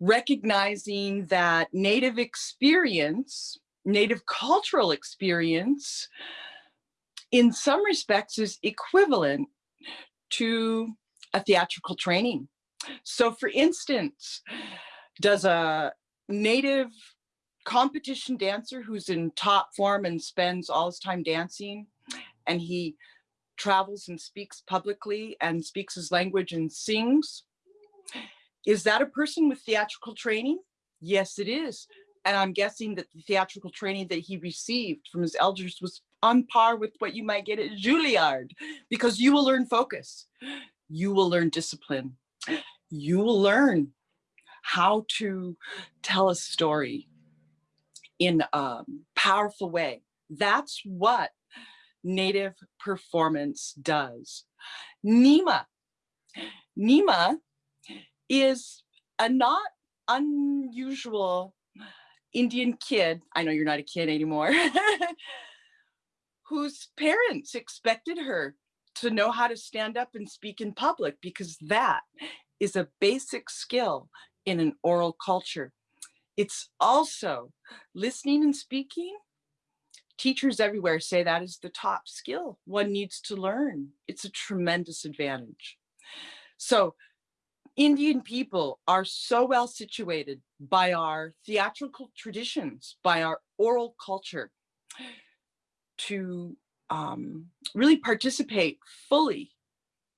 recognizing that native experience native cultural experience in some respects is equivalent to a theatrical training. So for instance does a native competition dancer who's in top form and spends all his time dancing and he travels and speaks publicly and speaks his language and sings is that a person with theatrical training yes it is and i'm guessing that the theatrical training that he received from his elders was on par with what you might get at juilliard because you will learn focus you will learn discipline you will learn how to tell a story in a powerful way. That's what native performance does. Nima. Nima is a not unusual Indian kid. I know you're not a kid anymore. <laughs> whose parents expected her to know how to stand up and speak in public because that is a basic skill in an oral culture. It's also listening and speaking. Teachers everywhere say that is the top skill one needs to learn. It's a tremendous advantage. So Indian people are so well situated by our theatrical traditions, by our oral culture to um, really participate fully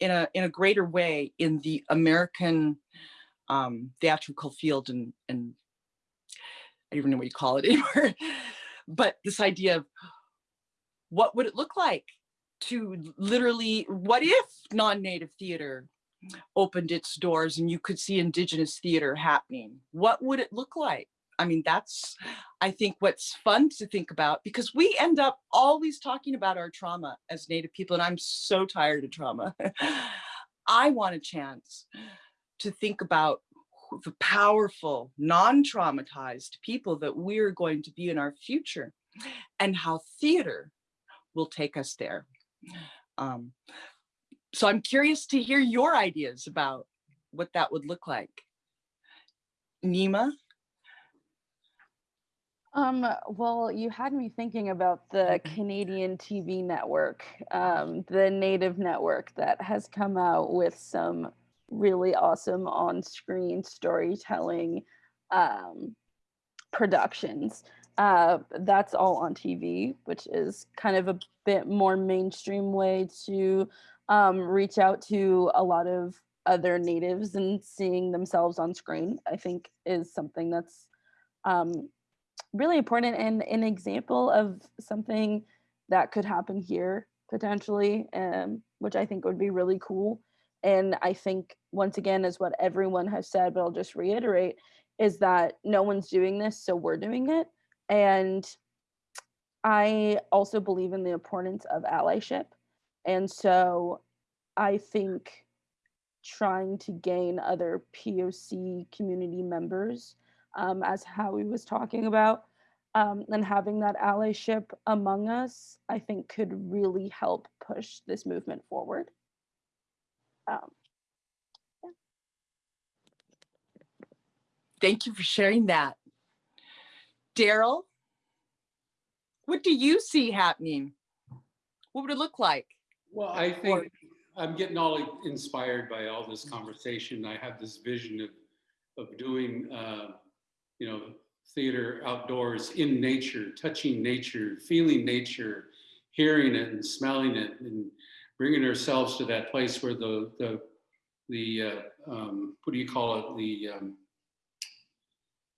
in a, in a greater way in the American um, theatrical field and, and I don't even know what you call it <laughs> anymore. but this idea of what would it look like to literally, what if non-native theater opened its doors and you could see indigenous theater happening? What would it look like? I mean, that's, I think what's fun to think about because we end up always talking about our trauma as native people and I'm so tired of trauma. <laughs> I want a chance to think about the powerful, non-traumatized people that we're going to be in our future and how theater will take us there. Um, so I'm curious to hear your ideas about what that would look like. Nima? Um, well, you had me thinking about the Canadian TV network, um, the native network that has come out with some really awesome on-screen storytelling um, productions. Uh, that's all on TV, which is kind of a bit more mainstream way to um, reach out to a lot of other natives and seeing themselves on screen. I think is something that's um, really important and an example of something that could happen here potentially, um, which I think would be really cool. And I think once again, is what everyone has said, but I'll just reiterate, is that no one's doing this, so we're doing it. And I also believe in the importance of allyship. And so I think trying to gain other POC community members, um, as Howie was talking about, um, and having that allyship among us, I think could really help push this movement forward. Um, Thank you for sharing that. Darrell, what do you see happening? What would it look like? Well, I think I'm getting all inspired by all this conversation. I have this vision of, of doing, uh, you know, theater outdoors in nature, touching nature, feeling nature, hearing it and smelling it and bringing ourselves to that place where the, the, the, uh, um, what do you call it? The, um,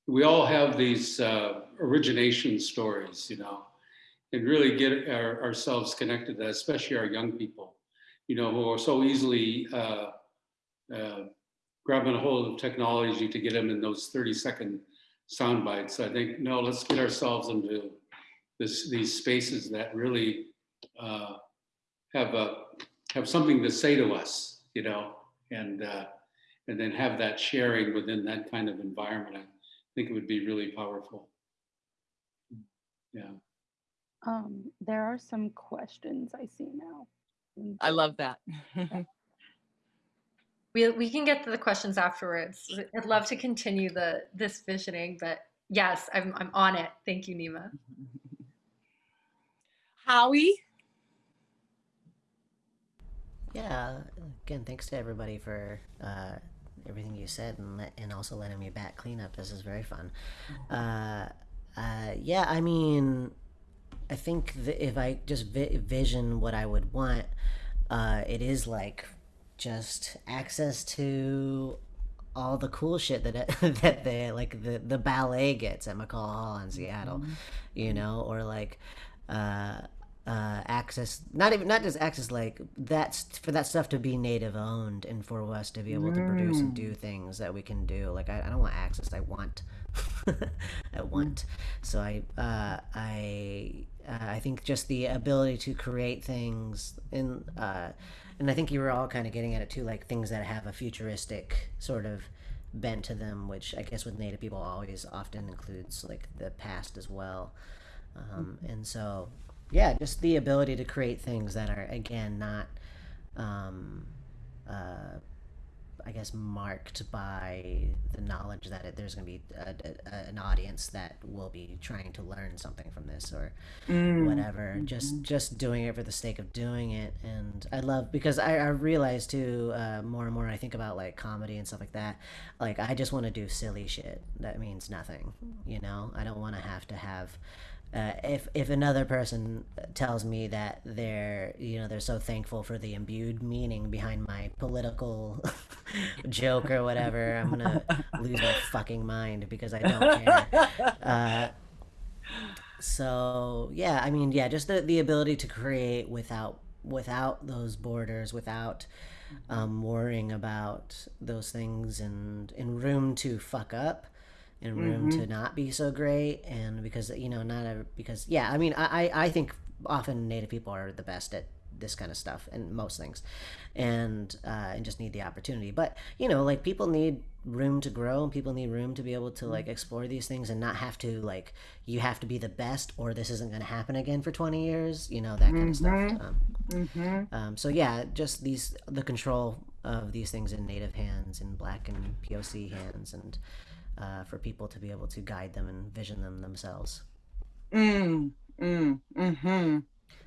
we all have these uh, origination stories, you know, and really get our, ourselves connected to that, especially our young people, you know, who are so easily uh, uh, grabbing a hold of technology to get them in those 30 second sound bites. I think, no, let's get ourselves into this, these spaces that really uh, have a, have something to say to us, you know, and, uh, and then have that sharing within that kind of environment I think it would be really powerful. Yeah. Um, there are some questions I see now. I love that. <laughs> We, we can get to the questions afterwards. I'd love to continue the this visioning, but yes, I'm I'm on it. Thank you, Nima. <laughs> Howie, Yeah, again, thanks to everybody for uh, everything you said and let, and also letting me back clean up. This is very fun. Uh, uh, yeah, I mean, I think that if I just vi- vision what I would want, uh, it is like just access to all the cool shit that <laughs> that they like the the ballet gets at McCaw Hall in Seattle, you know, or like uh uh access not even not just access like that's for that stuff to be native owned and for us to be able to produce and do things that we can do like i, I don't want access i want <laughs> i want. So i uh i uh, i think just the ability to create things in uh and i think you were all kind of getting at it too like things that have a futuristic sort of bent to them which i guess with native people always often includes like the past as well. Um, and so yeah just the ability to create things that are again not um, uh, i guess marked by the knowledge that it, there's going to be a, a, an audience that will be trying to learn something from this or whatever. Just just doing it for the sake of doing it. And i love because i, I realize too uh, more and more i think about like comedy and stuff like that like i just want to do silly shit. That means nothing you know? I don't want to have to have uh, if if another person tells me that they're you know they're so thankful for the imbued meaning behind my political <laughs> joke or whatever, I'm gonna lose my fucking mind because I don't care. Uh, so yeah, I mean yeah, just the the ability to create without without those borders, without um, worrying about those things, and and room to fuck up and room to not be so great and because you know not a, because yeah i mean I, I I think often native people are the best at this kind of stuff and most things and uh, and just need the opportunity. But you know like people need room to grow and people need room to be able to like explore these things and not have to like you have to be the best or this isn't going to happen again for 20 years you know that kind of stuff um, um, so yeah just these the control of these things in native hands in black and poc hands and uh, for people to be able to guide them and vision them themselves. Mm, mm, mm-hmm.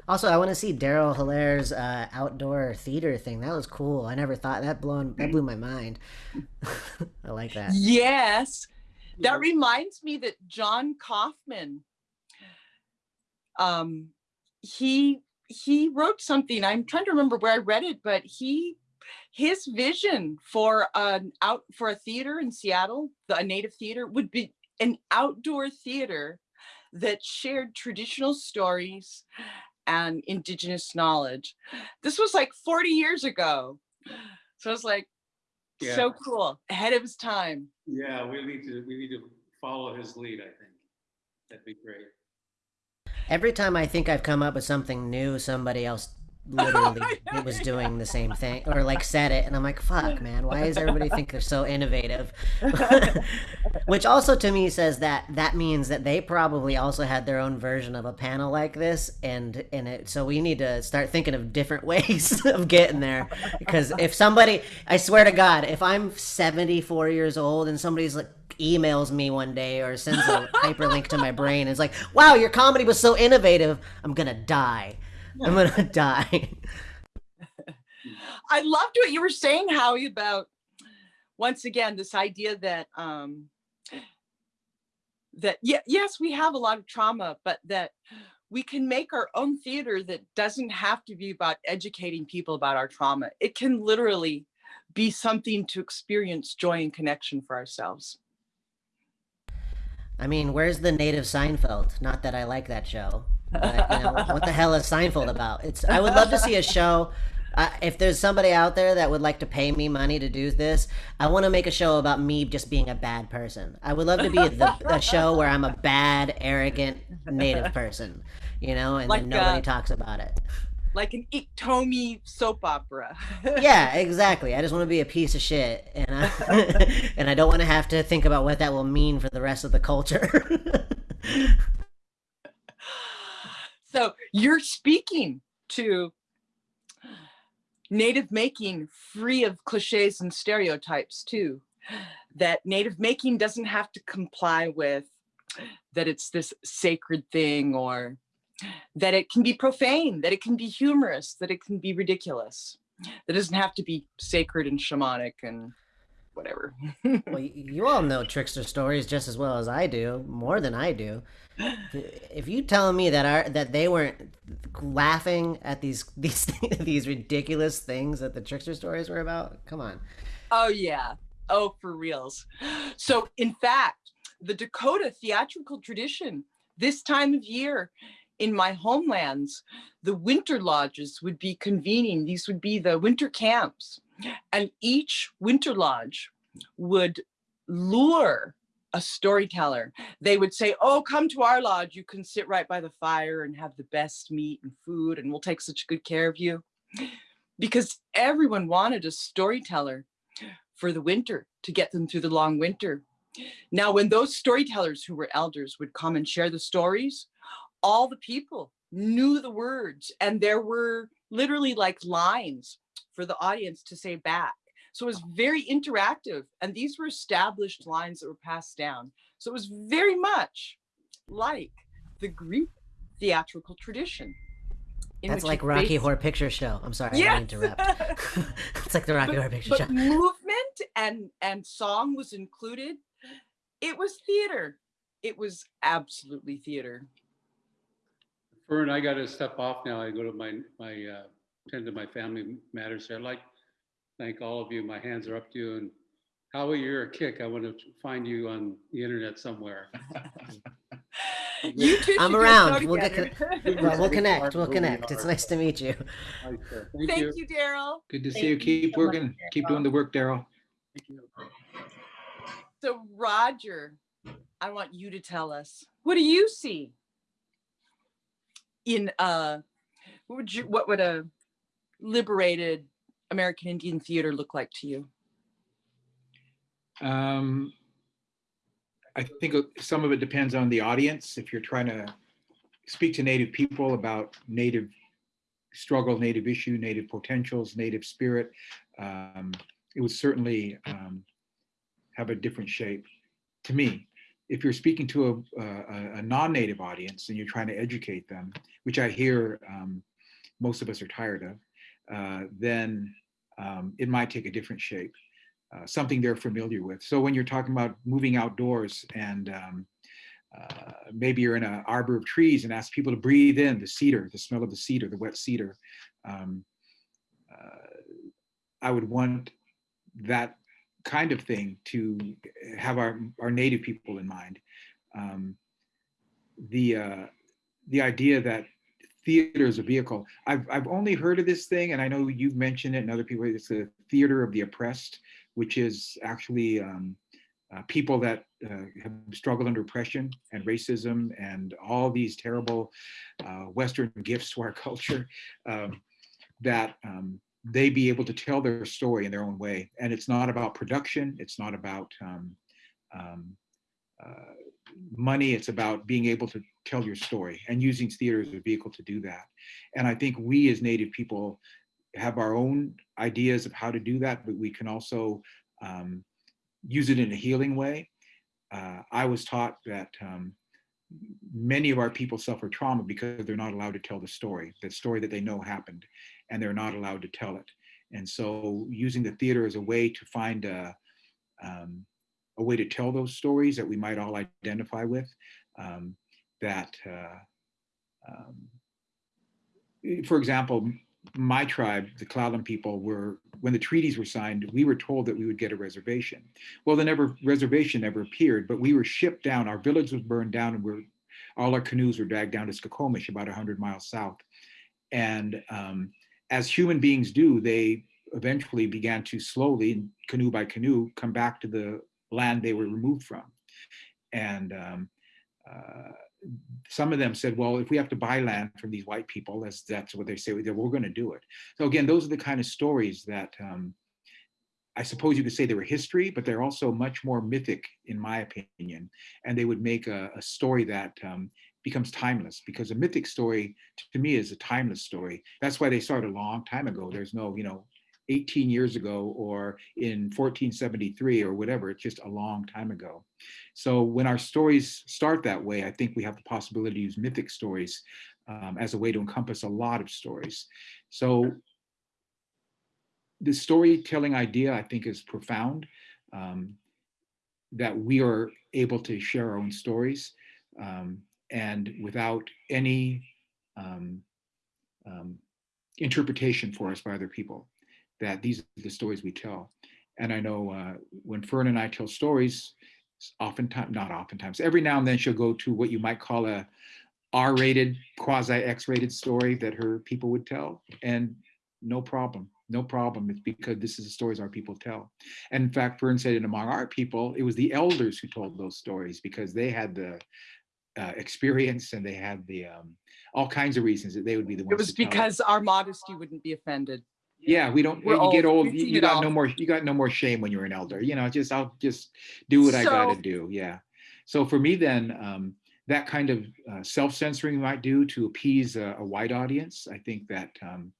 Also, I want to see Darrell Hillaire's uh, outdoor theater thing. That was cool. I never thought that blown that blew my mind. <laughs> I like that. Yes. That reminds me that John Kauffman, um, he he wrote something. I'm trying to remember where I read it, but he his vision for an out for a theater in Seattle, the a native theater, would be an outdoor theater that shared traditional stories and indigenous knowledge. This was like 40 years ago. So it's like Yeah. so cool, ahead of his time. Yeah, we need to, we need to follow his lead, I think. That'd be great. Every time I think I've come up with something new, somebody else literally <laughs> know, was doing the same thing or like said it and I'm like, fuck man, why does everybody think they're so innovative? <laughs> <laughs> Which also to me says that that means that they probably also had their own version of a panel like this and and it so we need to start thinking of different ways of getting there because if somebody I swear to god if I'm 74 years old and somebody's like emails me one day or sends a hyperlink to my brain it's like wow your comedy was so innovative i'm gonna die i'm gonna <laughs> die I loved what you were saying, Howie, about once again this idea that um that yeah, yes, we have a lot of trauma, but that we can make our own theater that doesn't have to be about educating people about our trauma. It can literally be something to experience joy and connection for ourselves. I mean, where's the native Seinfeld? Not that I like that show. But, you know, what the hell is Seinfeld about? It's. I would love to see a show. Uh, if there's somebody out there that would like to pay me money to do this, I want to make a show about me just being a bad person. I would love to be the, <laughs> a show where I'm a bad, arrogant native person, you know, and Like, then nobody uh, talks about it. Like an Iktomi soap opera. <laughs> Yeah, exactly. I just want to be a piece of shit, and I <laughs> and I don't want to have to think about what that will mean for the rest of the culture. So you're speaking to native making free of cliches and stereotypes too. That native making doesn't have to comply with that it's this sacred thing or that it can be profane, that it can be humorous, that it can be ridiculous. That doesn't have to be sacred and shamanic and whatever. well, you all know trickster stories just as well as I do, more than I do. If you telling me that our that they weren't laughing at these <laughs> these these ridiculous things that the trickster stories were about, come on. Oh yeah. Oh, for reals. So in fact, the Dakota theatrical tradition, this time of year in my homelands, the winter lodges would be convening. These would be the winter camps. And each winter lodge would lure a storyteller. They would say, Oh, come to our lodge. You can sit right by the fire and have the best meat and food, and we'll take such good care of you. Because everyone wanted a storyteller for the winter to get them through the long winter. Now, when those storytellers who were elders would come and share the stories, all the people knew the words, and there were literally like lines for the audience to say back. So it was very interactive, and these were established lines that were passed down. So it was very much like the Greek theatrical tradition. That's like Rocky based- Horror Picture Show. I'm sorry, I Yes. didn't interrupt. <laughs> it's like the Rocky Horror Picture but Show. movement and and song was included it was theater it was absolutely theater Fern, I got to step off now. I go to my, my, uh, tend to my family matters here. I'd like, thank all of you. My hands are up to you and Howie, you're a kick. I want to find you on the internet somewhere. you two I'm should do a around. We'll get. <laughs> Well, we'll connect. We'll connect. It's nice to meet you. Right. Thank thank you. you darrell Good to Thank see you. you Keep so much, working. Keep doing the work, Darrell. Thank you. so roger i want you to tell us what do you see in uh what would you what would a liberated american indian theater look like to you Um, I think some of it depends on the audience. If you're trying to speak to Native people about Native struggle, Native issue, Native potentials, Native spirit, um, it would certainly um, have a different shape to me. If you're speaking to a, a, a non-Native audience and you're trying to educate them, which I hear um, most of us are tired of, uh, then um, it might take a different shape uh, something they're familiar with. So when you're talking about moving outdoors and um, uh, maybe you're in an arbor of trees and ask people to breathe in the cedar, the smell of the cedar, the wet cedar, um, uh, I would want that kind of thing to have our, our native people in mind. Um, the, uh, the idea that theater is a vehicle, I've, I've only heard of this thing, and I know you've mentioned it and other people, it's the theater of the oppressed, which is actually um, uh, people that uh, have struggled under oppression and racism and all these terrible uh, Western <laughs> gifts to our culture, um, that um, they be able to tell their story in their own way. And it's not about production, it's not about um, um, uh, money, it's about being able to tell your story and using theater as a vehicle to do that. And I think we as Native people have our own ideas of how to do that, but we can also um, use it in a healing way. Uh, I was taught that um, many of our people suffer trauma because they're not allowed to tell the story, the story that they know happened, and they're not allowed to tell it. And so using the theater as a way to find a, um, a way to tell those stories that we might all identify with, um, that, uh, um, for example, my tribe, the Clallam people, were when the treaties were signed, we were told that we would get a reservation. Well, the never reservation never appeared, but we were shipped down. Our village was burned down, and we're all our canoes were dragged down to Skokomish, about 100 miles south. And um, as human beings do, they eventually began to slowly, canoe by canoe, come back to the land they were removed from. And um, uh, some of them said, well, if we have to buy land from these white people, that's, that's what they say, we're going to do it. So again, those are the kind of stories that um, I suppose you could say they were history, but they're also much more mythic, in my opinion. And they would make a, a story that um, becomes timeless because a mythic story to me is a timeless story. That's why they started a long time ago. There's no, you know, 18 years ago or in 1473 or whatever, it's just a long time ago. So when our stories start that way, I think we have the possibility to use mythic stories um, as a way to encompass a lot of stories. So the storytelling idea, I think, is profound, um, that we are able to share our own stories um, and without any um, um, interpretation for us by other people that these are the stories we tell. And I know uh, when Fern and I tell stories, oftentimes, not oftentimes, every now and then she'll go to what you might call a R-rated, quasi-X-rated story that her people would tell. And no problem, no problem. It's because this is the stories our people tell. And in fact, Fern said, and among our people, it was the elders who told those stories because they had the uh, experience and they had the um, all kinds of reasons that they would be the ones. It was because our modesty wouldn't be offended. Yeah, we don't. We're you get old. You, you got no more. You got no more shame when you're an elder. You know, just I'll just do what I gotta do. Yeah. So for me, then um, that kind of uh, self-censoring might do to appease a, a white audience. I think that um,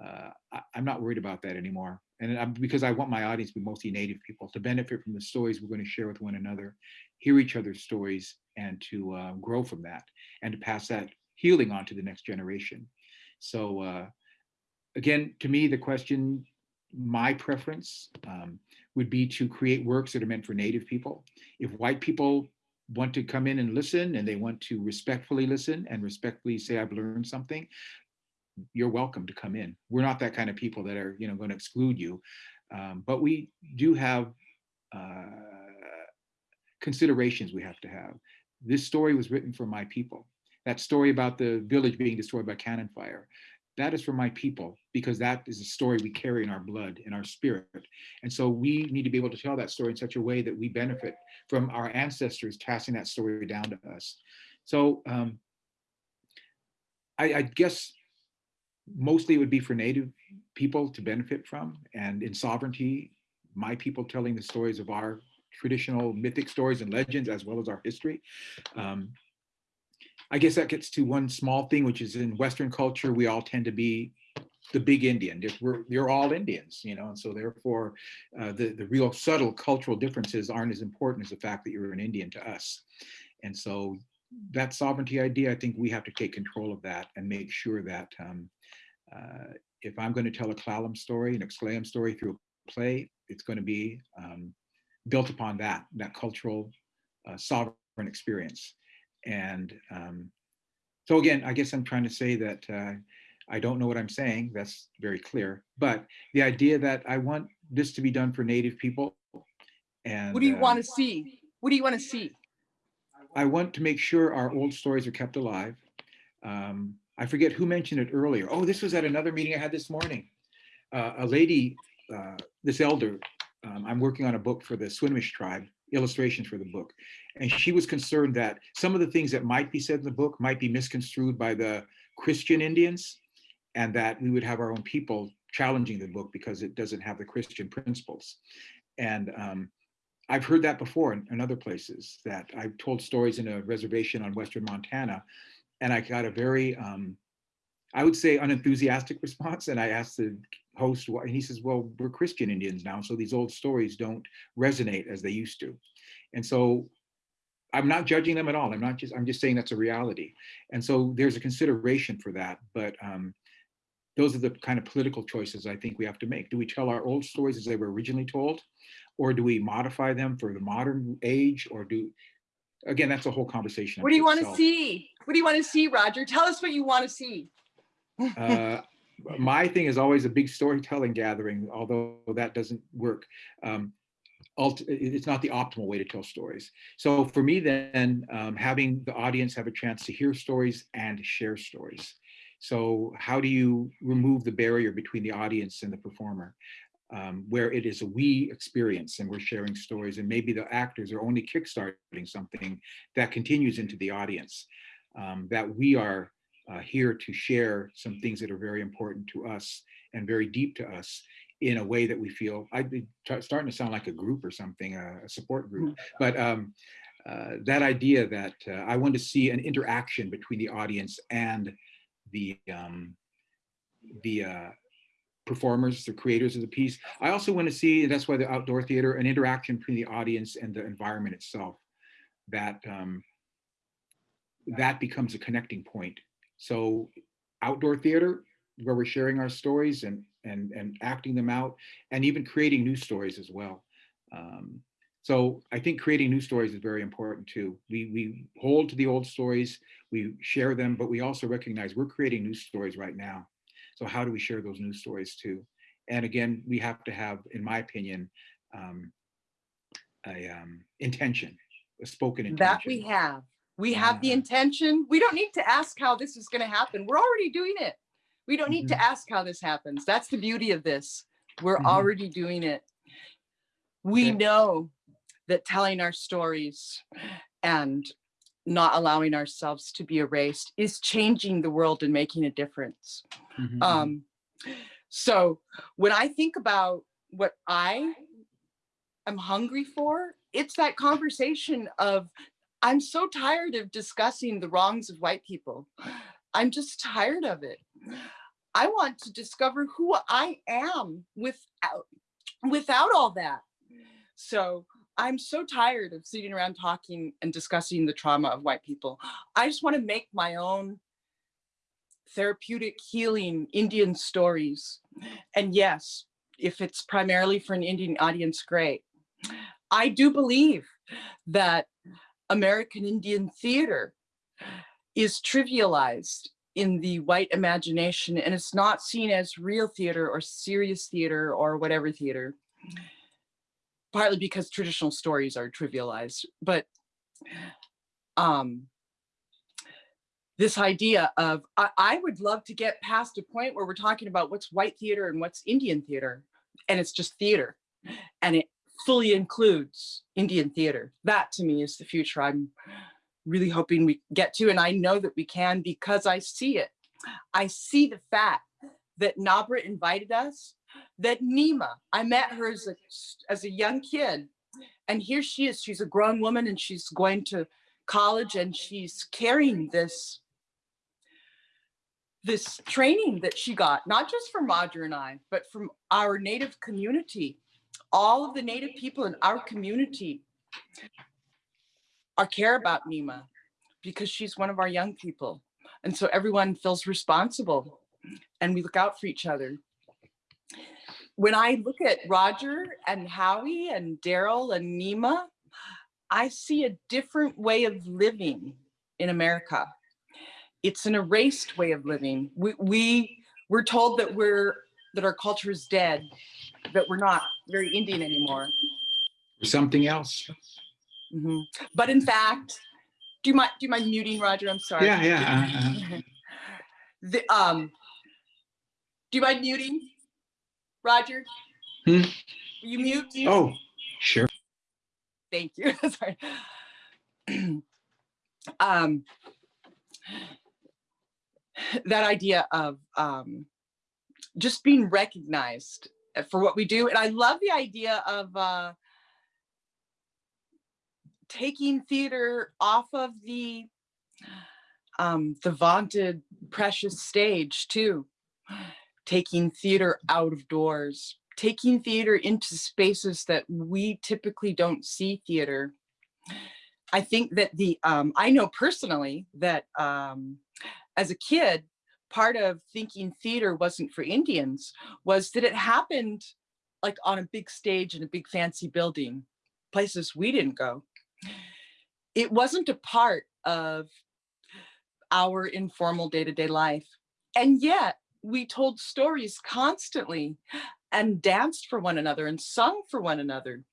uh, I, I'm not worried about that anymore. And I'm, because I want my audience to be mostly Native people to benefit from the stories we're going to share with one another, hear each other's stories, and to uh, grow from that, and to pass that healing on to the next generation. So. Again, to me, the question, my preference um, would be to create works that are meant for Native people. If white people want to come in and listen and they want to respectfully listen and respectfully say, I've learned something, you're welcome to come in. We're not that kind of people that are, you know, going to exclude you. Um, but we do have uh, considerations we have to have. This story was written for my people. That story about the village being destroyed by cannon fire, that is for my people because that is a story we carry in our blood, in our spirit. And so we need to be able to tell that story in such a way that we benefit from our ancestors passing that story down to us. So um, I, I guess mostly it would be for Native people to benefit from. And in sovereignty, my people telling the stories of our traditional mythic stories and legends, as well as our history. Um, I guess that gets to one small thing, which is in Western culture, we all tend to be the big Indian. We're, you're all Indians, you know, and so therefore uh, the, the real subtle cultural differences aren't as important as the fact that you're an Indian to us. And so that sovereignty idea, I think we have to take control of that and make sure that um, uh, if I'm going to tell a Clallam story, an Exclaim story through a play, it's going to be um, built upon that, that cultural uh, sovereign experience. And um, so again, I guess I'm trying to say that uh, I don't know what I'm saying. That's very clear. But the idea that I want this to be done for Native people, And What do you um, want to see? What do you want to see? I want to make sure our old stories are kept alive. Um, I forget who mentioned it earlier. Oh, this was at another meeting I had this morning. Uh, a lady, uh, this elder, um, I'm working on a book for the Swinomish tribe, illustrations for the book. And she was concerned that some of the things that might be said in the book might be misconstrued by the Christian Indians and that we would have our own people challenging the book because it doesn't have the Christian principles. And um, I've heard that before in, in other places that I've told stories in a reservation on Western Montana and I got a very, um, I would say unenthusiastic response. And I asked the host, and he says, well, we're Christian Indians now, so these old stories don't resonate as they used to. And so I'm not judging them at all. I'm not just, I'm just saying that's a reality. And so there's a consideration for that, but um, those are the kind of political choices I think we have to make. Do we tell our old stories as they were originally told? Or do we modify them for the modern age? Or do, again, that's a whole conversation. What do you unto want to see? What do you want to see, Roger? Tell us what you want to see. Uh, my thing is always a big storytelling gathering, although that doesn't work. Um, it's not the optimal way to tell stories. So for me then, um, having the audience have a chance to hear stories and share stories. So how do you remove the barrier between the audience and the performer? Um, where it is a we experience and we're sharing stories and maybe the actors are only kickstarting something that continues into the audience. Um, that we are uh, here to share some things that are very important to us and very deep to us in a way that we feel I'd be starting to sound like a group or something, a, a support group. But um, uh, that idea that uh, I want to see an interaction between the audience and the um, the uh, performers, the creators of the piece. I also want to see, that's why the outdoor theater, an interaction between the audience and the environment itself. That um, that becomes a connecting point. So outdoor theater, where we're sharing our stories and and and acting them out, and even creating new stories as well. Um, so I think creating new stories is very important too. We we hold to the old stories, we share them, but we also recognize we're creating new stories right now. So how do we share those new stories too? And again, we have to have, in my opinion, um, a um, intention, a spoken intention. That we have. We have the intention. We don't need to ask how this is going to happen. We're already doing it. We don't need to ask how this happens. That's the beauty of this. We're Mhm. already doing it. We know that telling our stories and not allowing ourselves to be erased is changing the world and making a difference. Mhm, mhm. Um, so when I think about what I am hungry for, it's that conversation of I'm so tired of discussing the wrongs of white people. I'm just tired of it. I want to discover who I am without without all that. So I'm so tired of sitting around talking and discussing the trauma of white people. I just want to make my own therapeutic healing Indian stories. And yes, if it's primarily for an Indian audience, great. I do believe that American Indian theater is trivialized in the white imagination and it's not seen as real theater or serious theater or whatever theater. Partly because traditional stories are trivialized, but um, this idea of I, I would love to get past a point where we're talking about what's white theater and what's Indian theater, and it's just theater, and it fully includes Indian theater. That to me is the future. I'm really hoping we get to, and I know that we can because I see it. I see the fact that Nabra invited us, that Nima, I met her as a, as a young kid, and here she is. She's a grown woman and she's going to college and she's carrying this this training that she got, not just from Roger and I, but from our native community. All of the native people in our community are care about Nima because she's one of our young people. And so everyone feels responsible and we look out for each other. When I look at Roger and Howie and Darrell and Nima, I see a different way of living in America. It's an erased way of living. We, we we're told that we're that our culture is dead, that we're not very Indian anymore. something else. Mhm. But in fact, do you mind, do you mind muting Roger? I'm sorry. Yeah, yeah. uh, uh, <laughs> The, um, do you mind muting? Roger? Hmm? Will You mute? Oh, sure. Thank you. <laughs> Sorry. <clears throat> um, that idea of um, just being recognized for what we do. And I love the idea of uh, taking theater off of the um, the vaunted precious stage too. Taking theater out of doors, taking theater into spaces that we typically don't see theater. I think that the, um, I know personally that um, as a kid, part of thinking theater wasn't for Indians was that it happened like on a big stage in a big fancy building, places we didn't go. It wasn't a part of our informal day-to-day life. And yet we told stories constantly and danced for one another and sung for one another.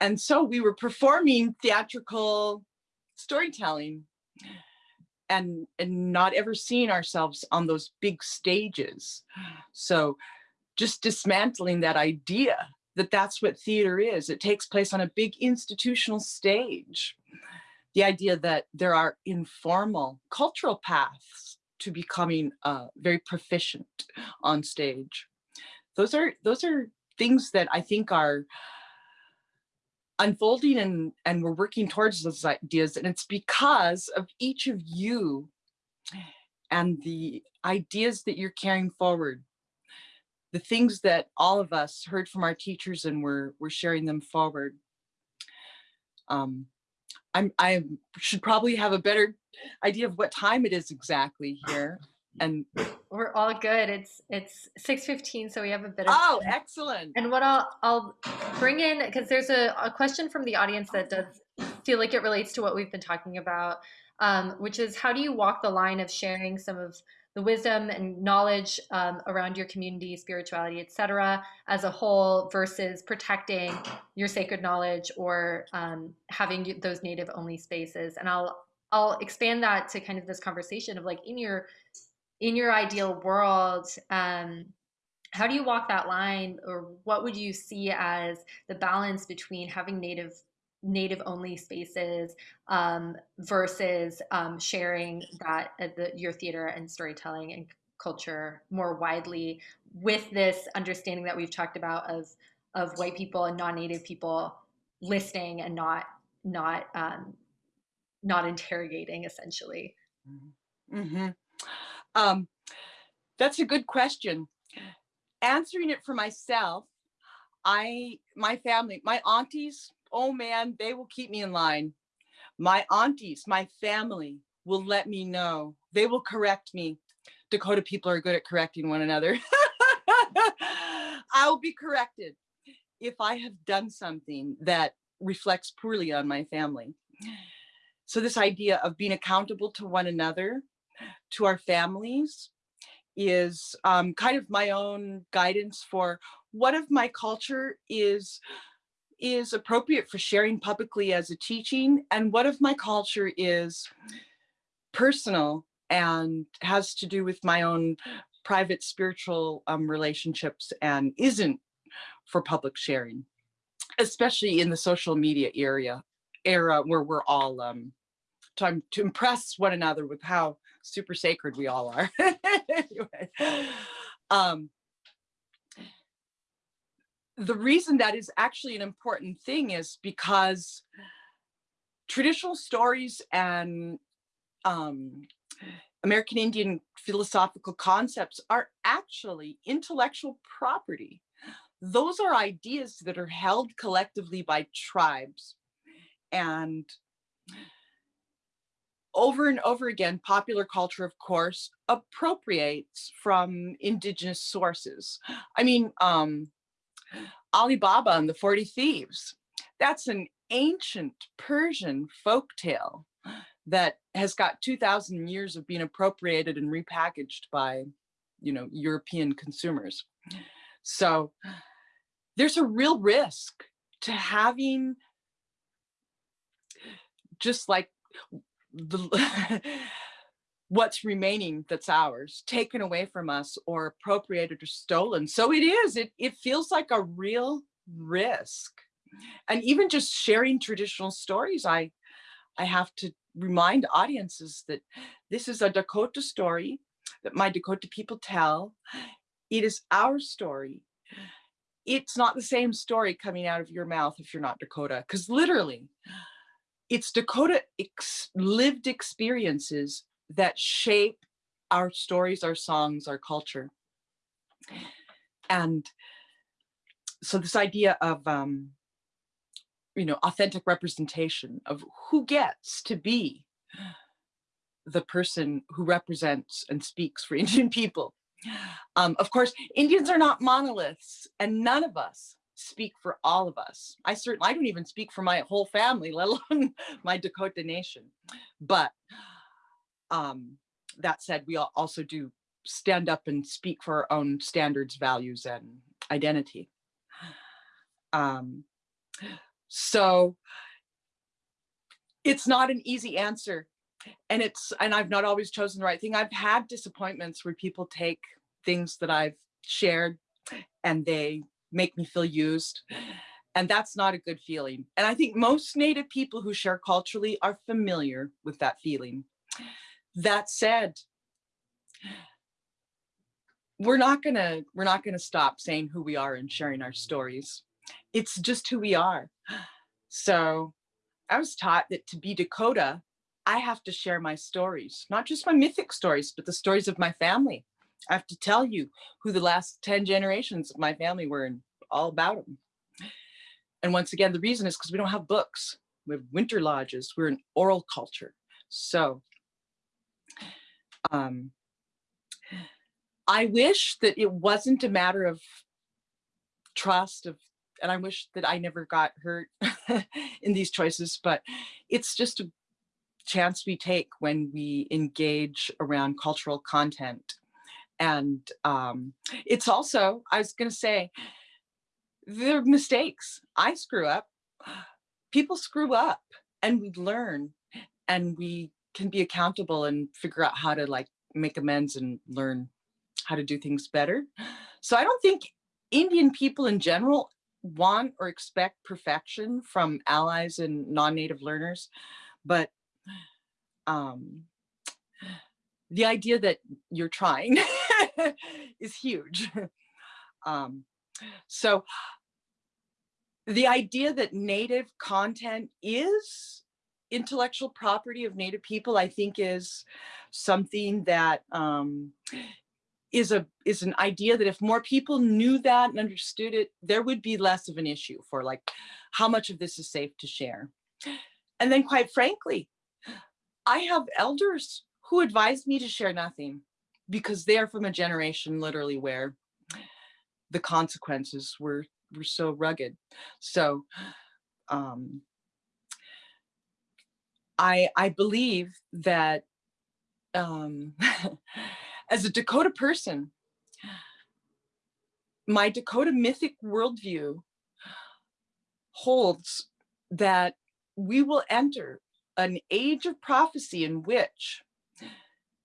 And so we were performing theatrical storytelling and, and not ever seeing ourselves on those big stages. So just dismantling that idea that that's what theater is. It takes place on a big institutional stage. The idea that there are informal cultural paths to becoming uh, very proficient on stage. Those are those are things that I think are unfolding and and we're working towards those ideas and it's because of each of you and the ideas that you're carrying forward. The things that all of us heard from our teachers and we're we're sharing them forward. Um i'm i should probably have a better idea of what time it is exactly here and We're all good. It's it's 6:15, so we have a bit of oh time. excellent And what I'll I'll bring in because there's a, a question from the audience that does feel like it relates to what we've been talking about, um, which is how do you walk the line of sharing some of the wisdom and knowledge um, around your community, spirituality, etc., as a whole, versus protecting your sacred knowledge or um, having those native only spaces. And I'll I'll expand that to kind of this conversation of like in your in your ideal world. Um, how do you walk that line or what would you see as the balance between having native native only spaces um, versus um, sharing that uh, the, your theater and storytelling and culture more widely with this understanding that we've talked about of of white people and non-native people listening and not not um, not interrogating essentially hmm Um, that's a good question. Answering it for myself, I, my family, my aunties, oh man, they will keep me in line. My aunties, my family will let me know. They will correct me. Dakota people are good at correcting one another. <laughs> I'll be corrected if I have done something that reflects poorly on my family. So this idea of being accountable to one another, to our families, is um, kind of my own guidance for what of my culture is is appropriate for sharing publicly as a teaching and what of my culture is personal and has to do with my own private spiritual um, relationships and isn't for public sharing, especially in the social media area era where we're all um, trying to impress one another with how super sacred we all are. <laughs> anyway, um, the reason that is actually an important thing is because traditional stories and um, American Indian philosophical concepts are actually intellectual property. Those are ideas that are held collectively by tribes. And over and over again, popular culture, of course, appropriates from indigenous sources. I mean, um, Ali Baba and the 40 Thieves, that's an ancient Persian folk tale that has got 2000 years of being appropriated and repackaged by, you know, European consumers. So there's a real risk to having just like the <laughs> what's remaining that's ours taken away from us or appropriated or stolen. So it is, it, it feels like a real risk. And even just sharing traditional stories, I, I have to remind audiences that this is a Dakota story that my Dakota people tell. It is our story. It's not the same story coming out of your mouth if you're not Dakota, because literally it's Dakota ex lived experiences that shape our stories, our songs, our culture. And so this idea of, um, you know, authentic representation of who gets to be the person who represents and speaks for <laughs> Indian people. Um, of course, Indians are not monoliths and none of us speak for all of us. I certainly, I don't even speak for my whole family, <laughs> let alone my Dakota nation. But um, that said, we also do stand up and speak for our own standards, values, and identity. Um, so it's not an easy answer. And it's, and I've not always chosen the right thing. I've had disappointments where people take things that I've shared and they make me feel used. And that's not a good feeling. And I think most Native people who share culturally are familiar with that feeling. That said, we're not gonna we're not gonna stop saying who we are and sharing our stories. It's just who we are. So I was taught that to be Dakota, I have to share my stories, not just my mythic stories, but the stories of my family. I have to tell you who the last 10 generations of my family were and all about them. And once again, the reason is because we don't have books. We have winter lodges. We're an oral culture. So um, I wish that it wasn't a matter of trust of, and I wish that I never got hurt <laughs> in these choices, but it's just a chance we take when we engage around cultural content. And um, it's also, I was gonna say, they're mistakes. I screw up, people screw up and we learn and we can be accountable and figure out how to like make amends and learn how to do things better. So I don't think Indian people in general want or expect perfection from allies and non-native learners, but um, the idea that you're trying <laughs> <laughs> is huge. <laughs> Um, so the idea that native content is intellectual property of Native people, I think is something that um, is a is an idea that if more people knew that and understood it, there would be less of an issue for like how much of this is safe to share. And then quite frankly, I have elders who advise me to share nothing because they are from a generation literally where the consequences were were so rugged. So um, I, I believe that um, <laughs> as a Dakota person, my Dakota mythic worldview holds that we will enter an age of prophecy in which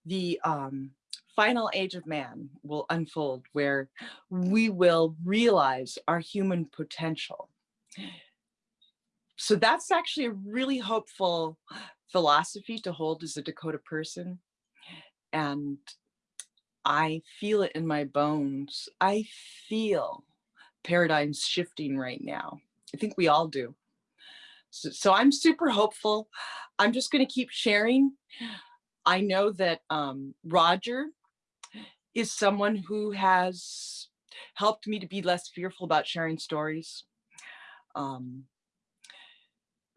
the um, final age of man will unfold, where we will realize our human potential so that's actually a really hopeful philosophy to hold as a Dakota person. And I feel it in my bones. I feel paradigms shifting right now. I think we all do. So, so I'm super hopeful. I'm just going to keep sharing. I know that um, Roger is someone who has helped me to be less fearful about sharing stories. Um,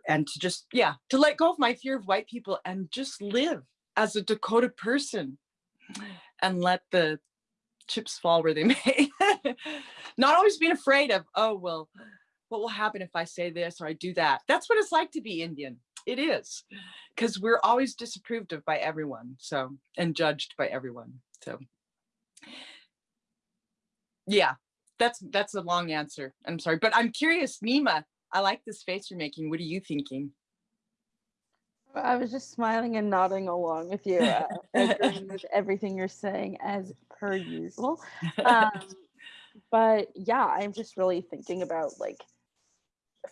and to just, yeah, to let go of my fear of white people and just live as a Dakota person and let the chips fall where they <laughs> may. Not always being afraid of, oh, well, what will happen if I say this or I do that? That's what it's like to be Indian. It is, because we're always disapproved of by everyone, so, and judged by everyone. So, yeah, that's that's a long answer. I'm sorry, but I'm curious, Nima, I like this face you're making. What are you thinking? I was just smiling and nodding along with you, uh, <laughs> agreeing with everything you're saying as per usual. <laughs> Um, but yeah, I'm just really thinking about like,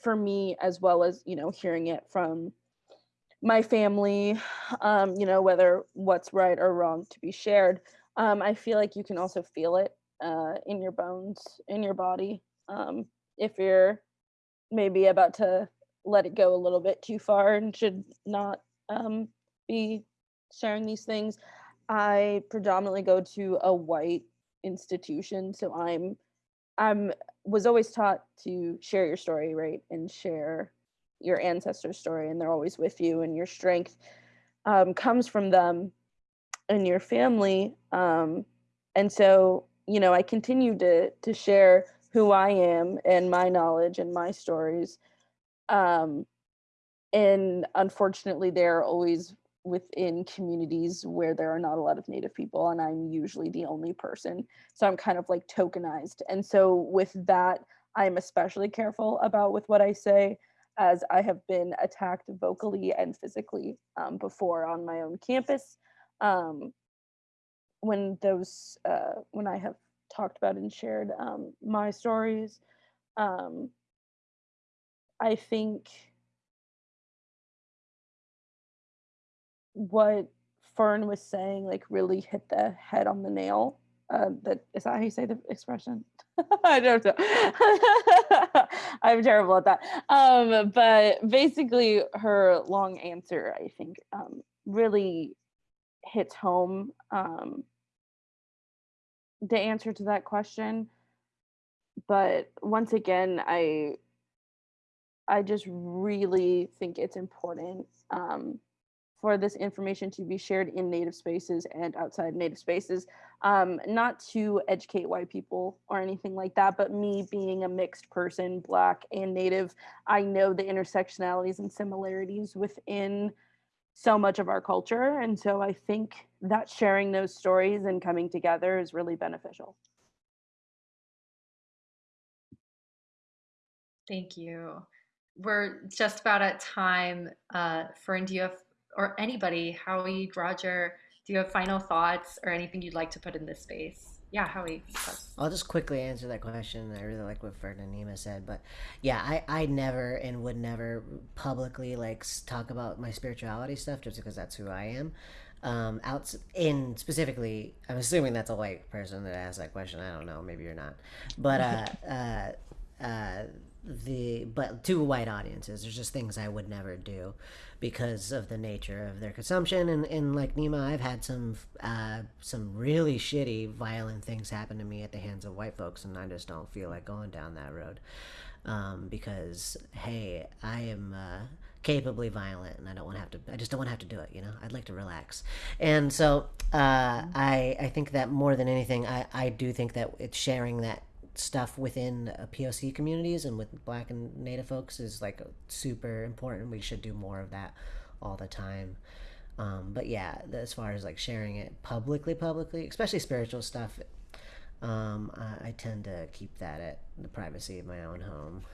for me as well as you know, hearing it from my family, um, you know, whether what's right or wrong to be shared. Um, I feel like you can also feel it uh, in your bones, in your body, um, if you're maybe about to let it go a little bit too far and should not um, be sharing these things. I predominantly go to a white institution, so I'm I'm was always taught to share your story, right, and share your ancestor's story, and they're always with you, and your strength um, comes from them and your family. Um, and so, you know, I continue to to share who I am and my knowledge and my stories um, and unfortunately, they're always within communities where there are not a lot of native people and i'm usually the only person so i'm kind of like tokenized and so with that i'm especially careful about with what i say as i have been attacked vocally and physically um, before on my own campus um, when those uh, when i have talked about and shared um, my stories um, I think what Fern was saying like really hit the head on the nail. Uh, that is that how you say the expression? <laughs> I don't know. <laughs> I'm terrible at that. Um, but basically, her long answer, I think, um, really hits home um, the answer to that question. But once again, I I just really think it's important um, for this information to be shared in native spaces and outside native spaces, um, not to educate white people or anything like that, but me being a mixed person, black and native, I know the intersectionalities and similarities within so much of our culture. And so I think that sharing those stories and coming together is really beneficial. Thank you we're just about at time. Uh, Fern, do you have, or anybody, Howie, Roger, do you have final thoughts or anything you'd like to put in this space? Yeah, Howie. I'll just quickly answer that question. I really like what Fern and Nima said, but yeah, I, I never and would never publicly like talk about my spirituality stuff just because that's who I am. Um, out in specifically, I'm assuming that's a white person that asked that question. I don't know, maybe you're not, but uh, <laughs> uh, uh, the but to white audiences there's just things i would never do because of the nature of their consumption. And, and like nima i've had some uh, some really shitty violent things happen to me at the hands of white folks and i just don't feel like going down that road. Um, because hey i am uh, capably violent and i don't want to have to i just don't want to have to do it you know? I'd like to relax. And so uh, i i think that more than anything i i do think that it's sharing that stuff within uh, POC communities and with Black and Native folks is like super important. We should do more of that all the time. Um, but yeah, as far as like sharing it publicly, publicly, especially spiritual stuff, um, I, I, tend to keep that at the privacy of my own home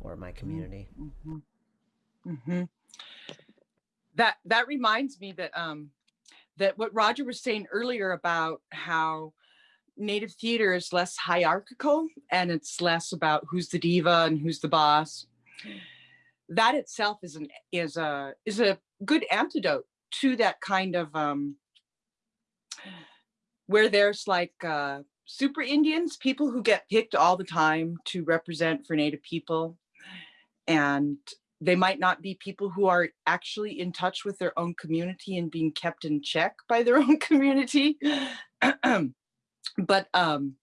or my community. Mm-hmm. Mm-hmm. That that reminds me that um, that what Roger was saying earlier about how native theater is less hierarchical and it's less about who's the diva and who's the boss. That itself is an is a is a good antidote to that kind of um where there's like uh super Indians, people who get picked all the time to represent for native people. And they might not be people who are actually in touch with their own community and being kept in check by their own <laughs> community. <clears throat> but um,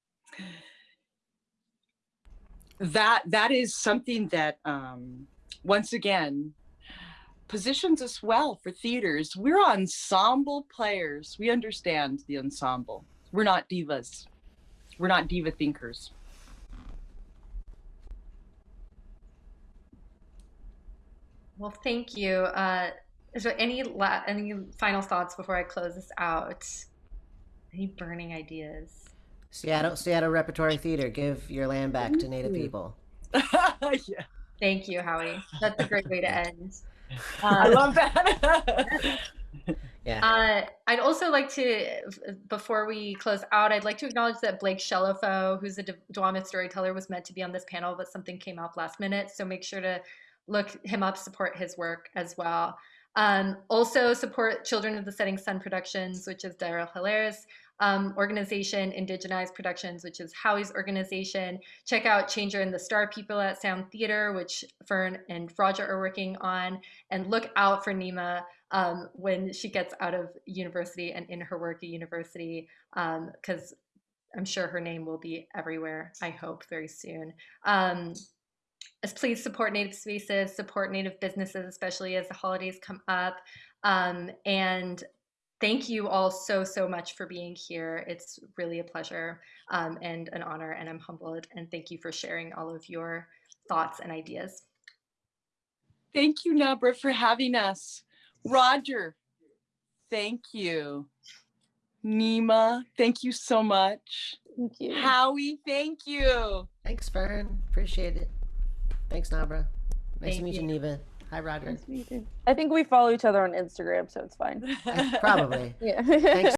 that that is something that um, once again positions us well for theaters. We're ensemble players. We understand the ensemble. We're not divas. We're not diva thinkers. Well, thank you. Uh, is there any any final thoughts before I close this out? Any burning ideas? Seattle, Seattle Repertory Theater, give your land back to Native people. <laughs> yeah. Thank you, Howie. That's a great way to end. <laughs> I Um, love that. <laughs> Yeah. Uh, I'd also like to, before we close out, I'd like to acknowledge that Blake Shelafoe, who's a Duwamish storyteller, was meant to be on this panel, but something came up last minute. So make sure to look him up, support his work as well. Um, also support Children of the Setting Sun Productions, which is Darrell Hillaire's um, organization, Indigenized Productions, which is Howie's organization. Check out Changer and the Star People at Sound Theater, which Fern and Roger are working on. And look out for Nima um, when she gets out of university and in her work at university, because I'm sure her name will be everywhere, I hope, very soon. As please support Native spaces, support Native businesses, especially as the holidays come up. Um, and thank you all so, so much for being here. It's really a pleasure um, and an honor, and I'm humbled. And thank you for sharing all of your thoughts and ideas. Thank you, Nabra, for having us. Roger, thank you. Nima, thank you so much. Thank you. Howie, thank you. Thanks, Fern. Appreciate it. Thanks, Nabra. Nice to meet you, you. Neva. Hi, Roger. Nice to meet you. I think we follow each other on Instagram, so it's fine. <laughs> Probably. <laughs> Yeah. Thanks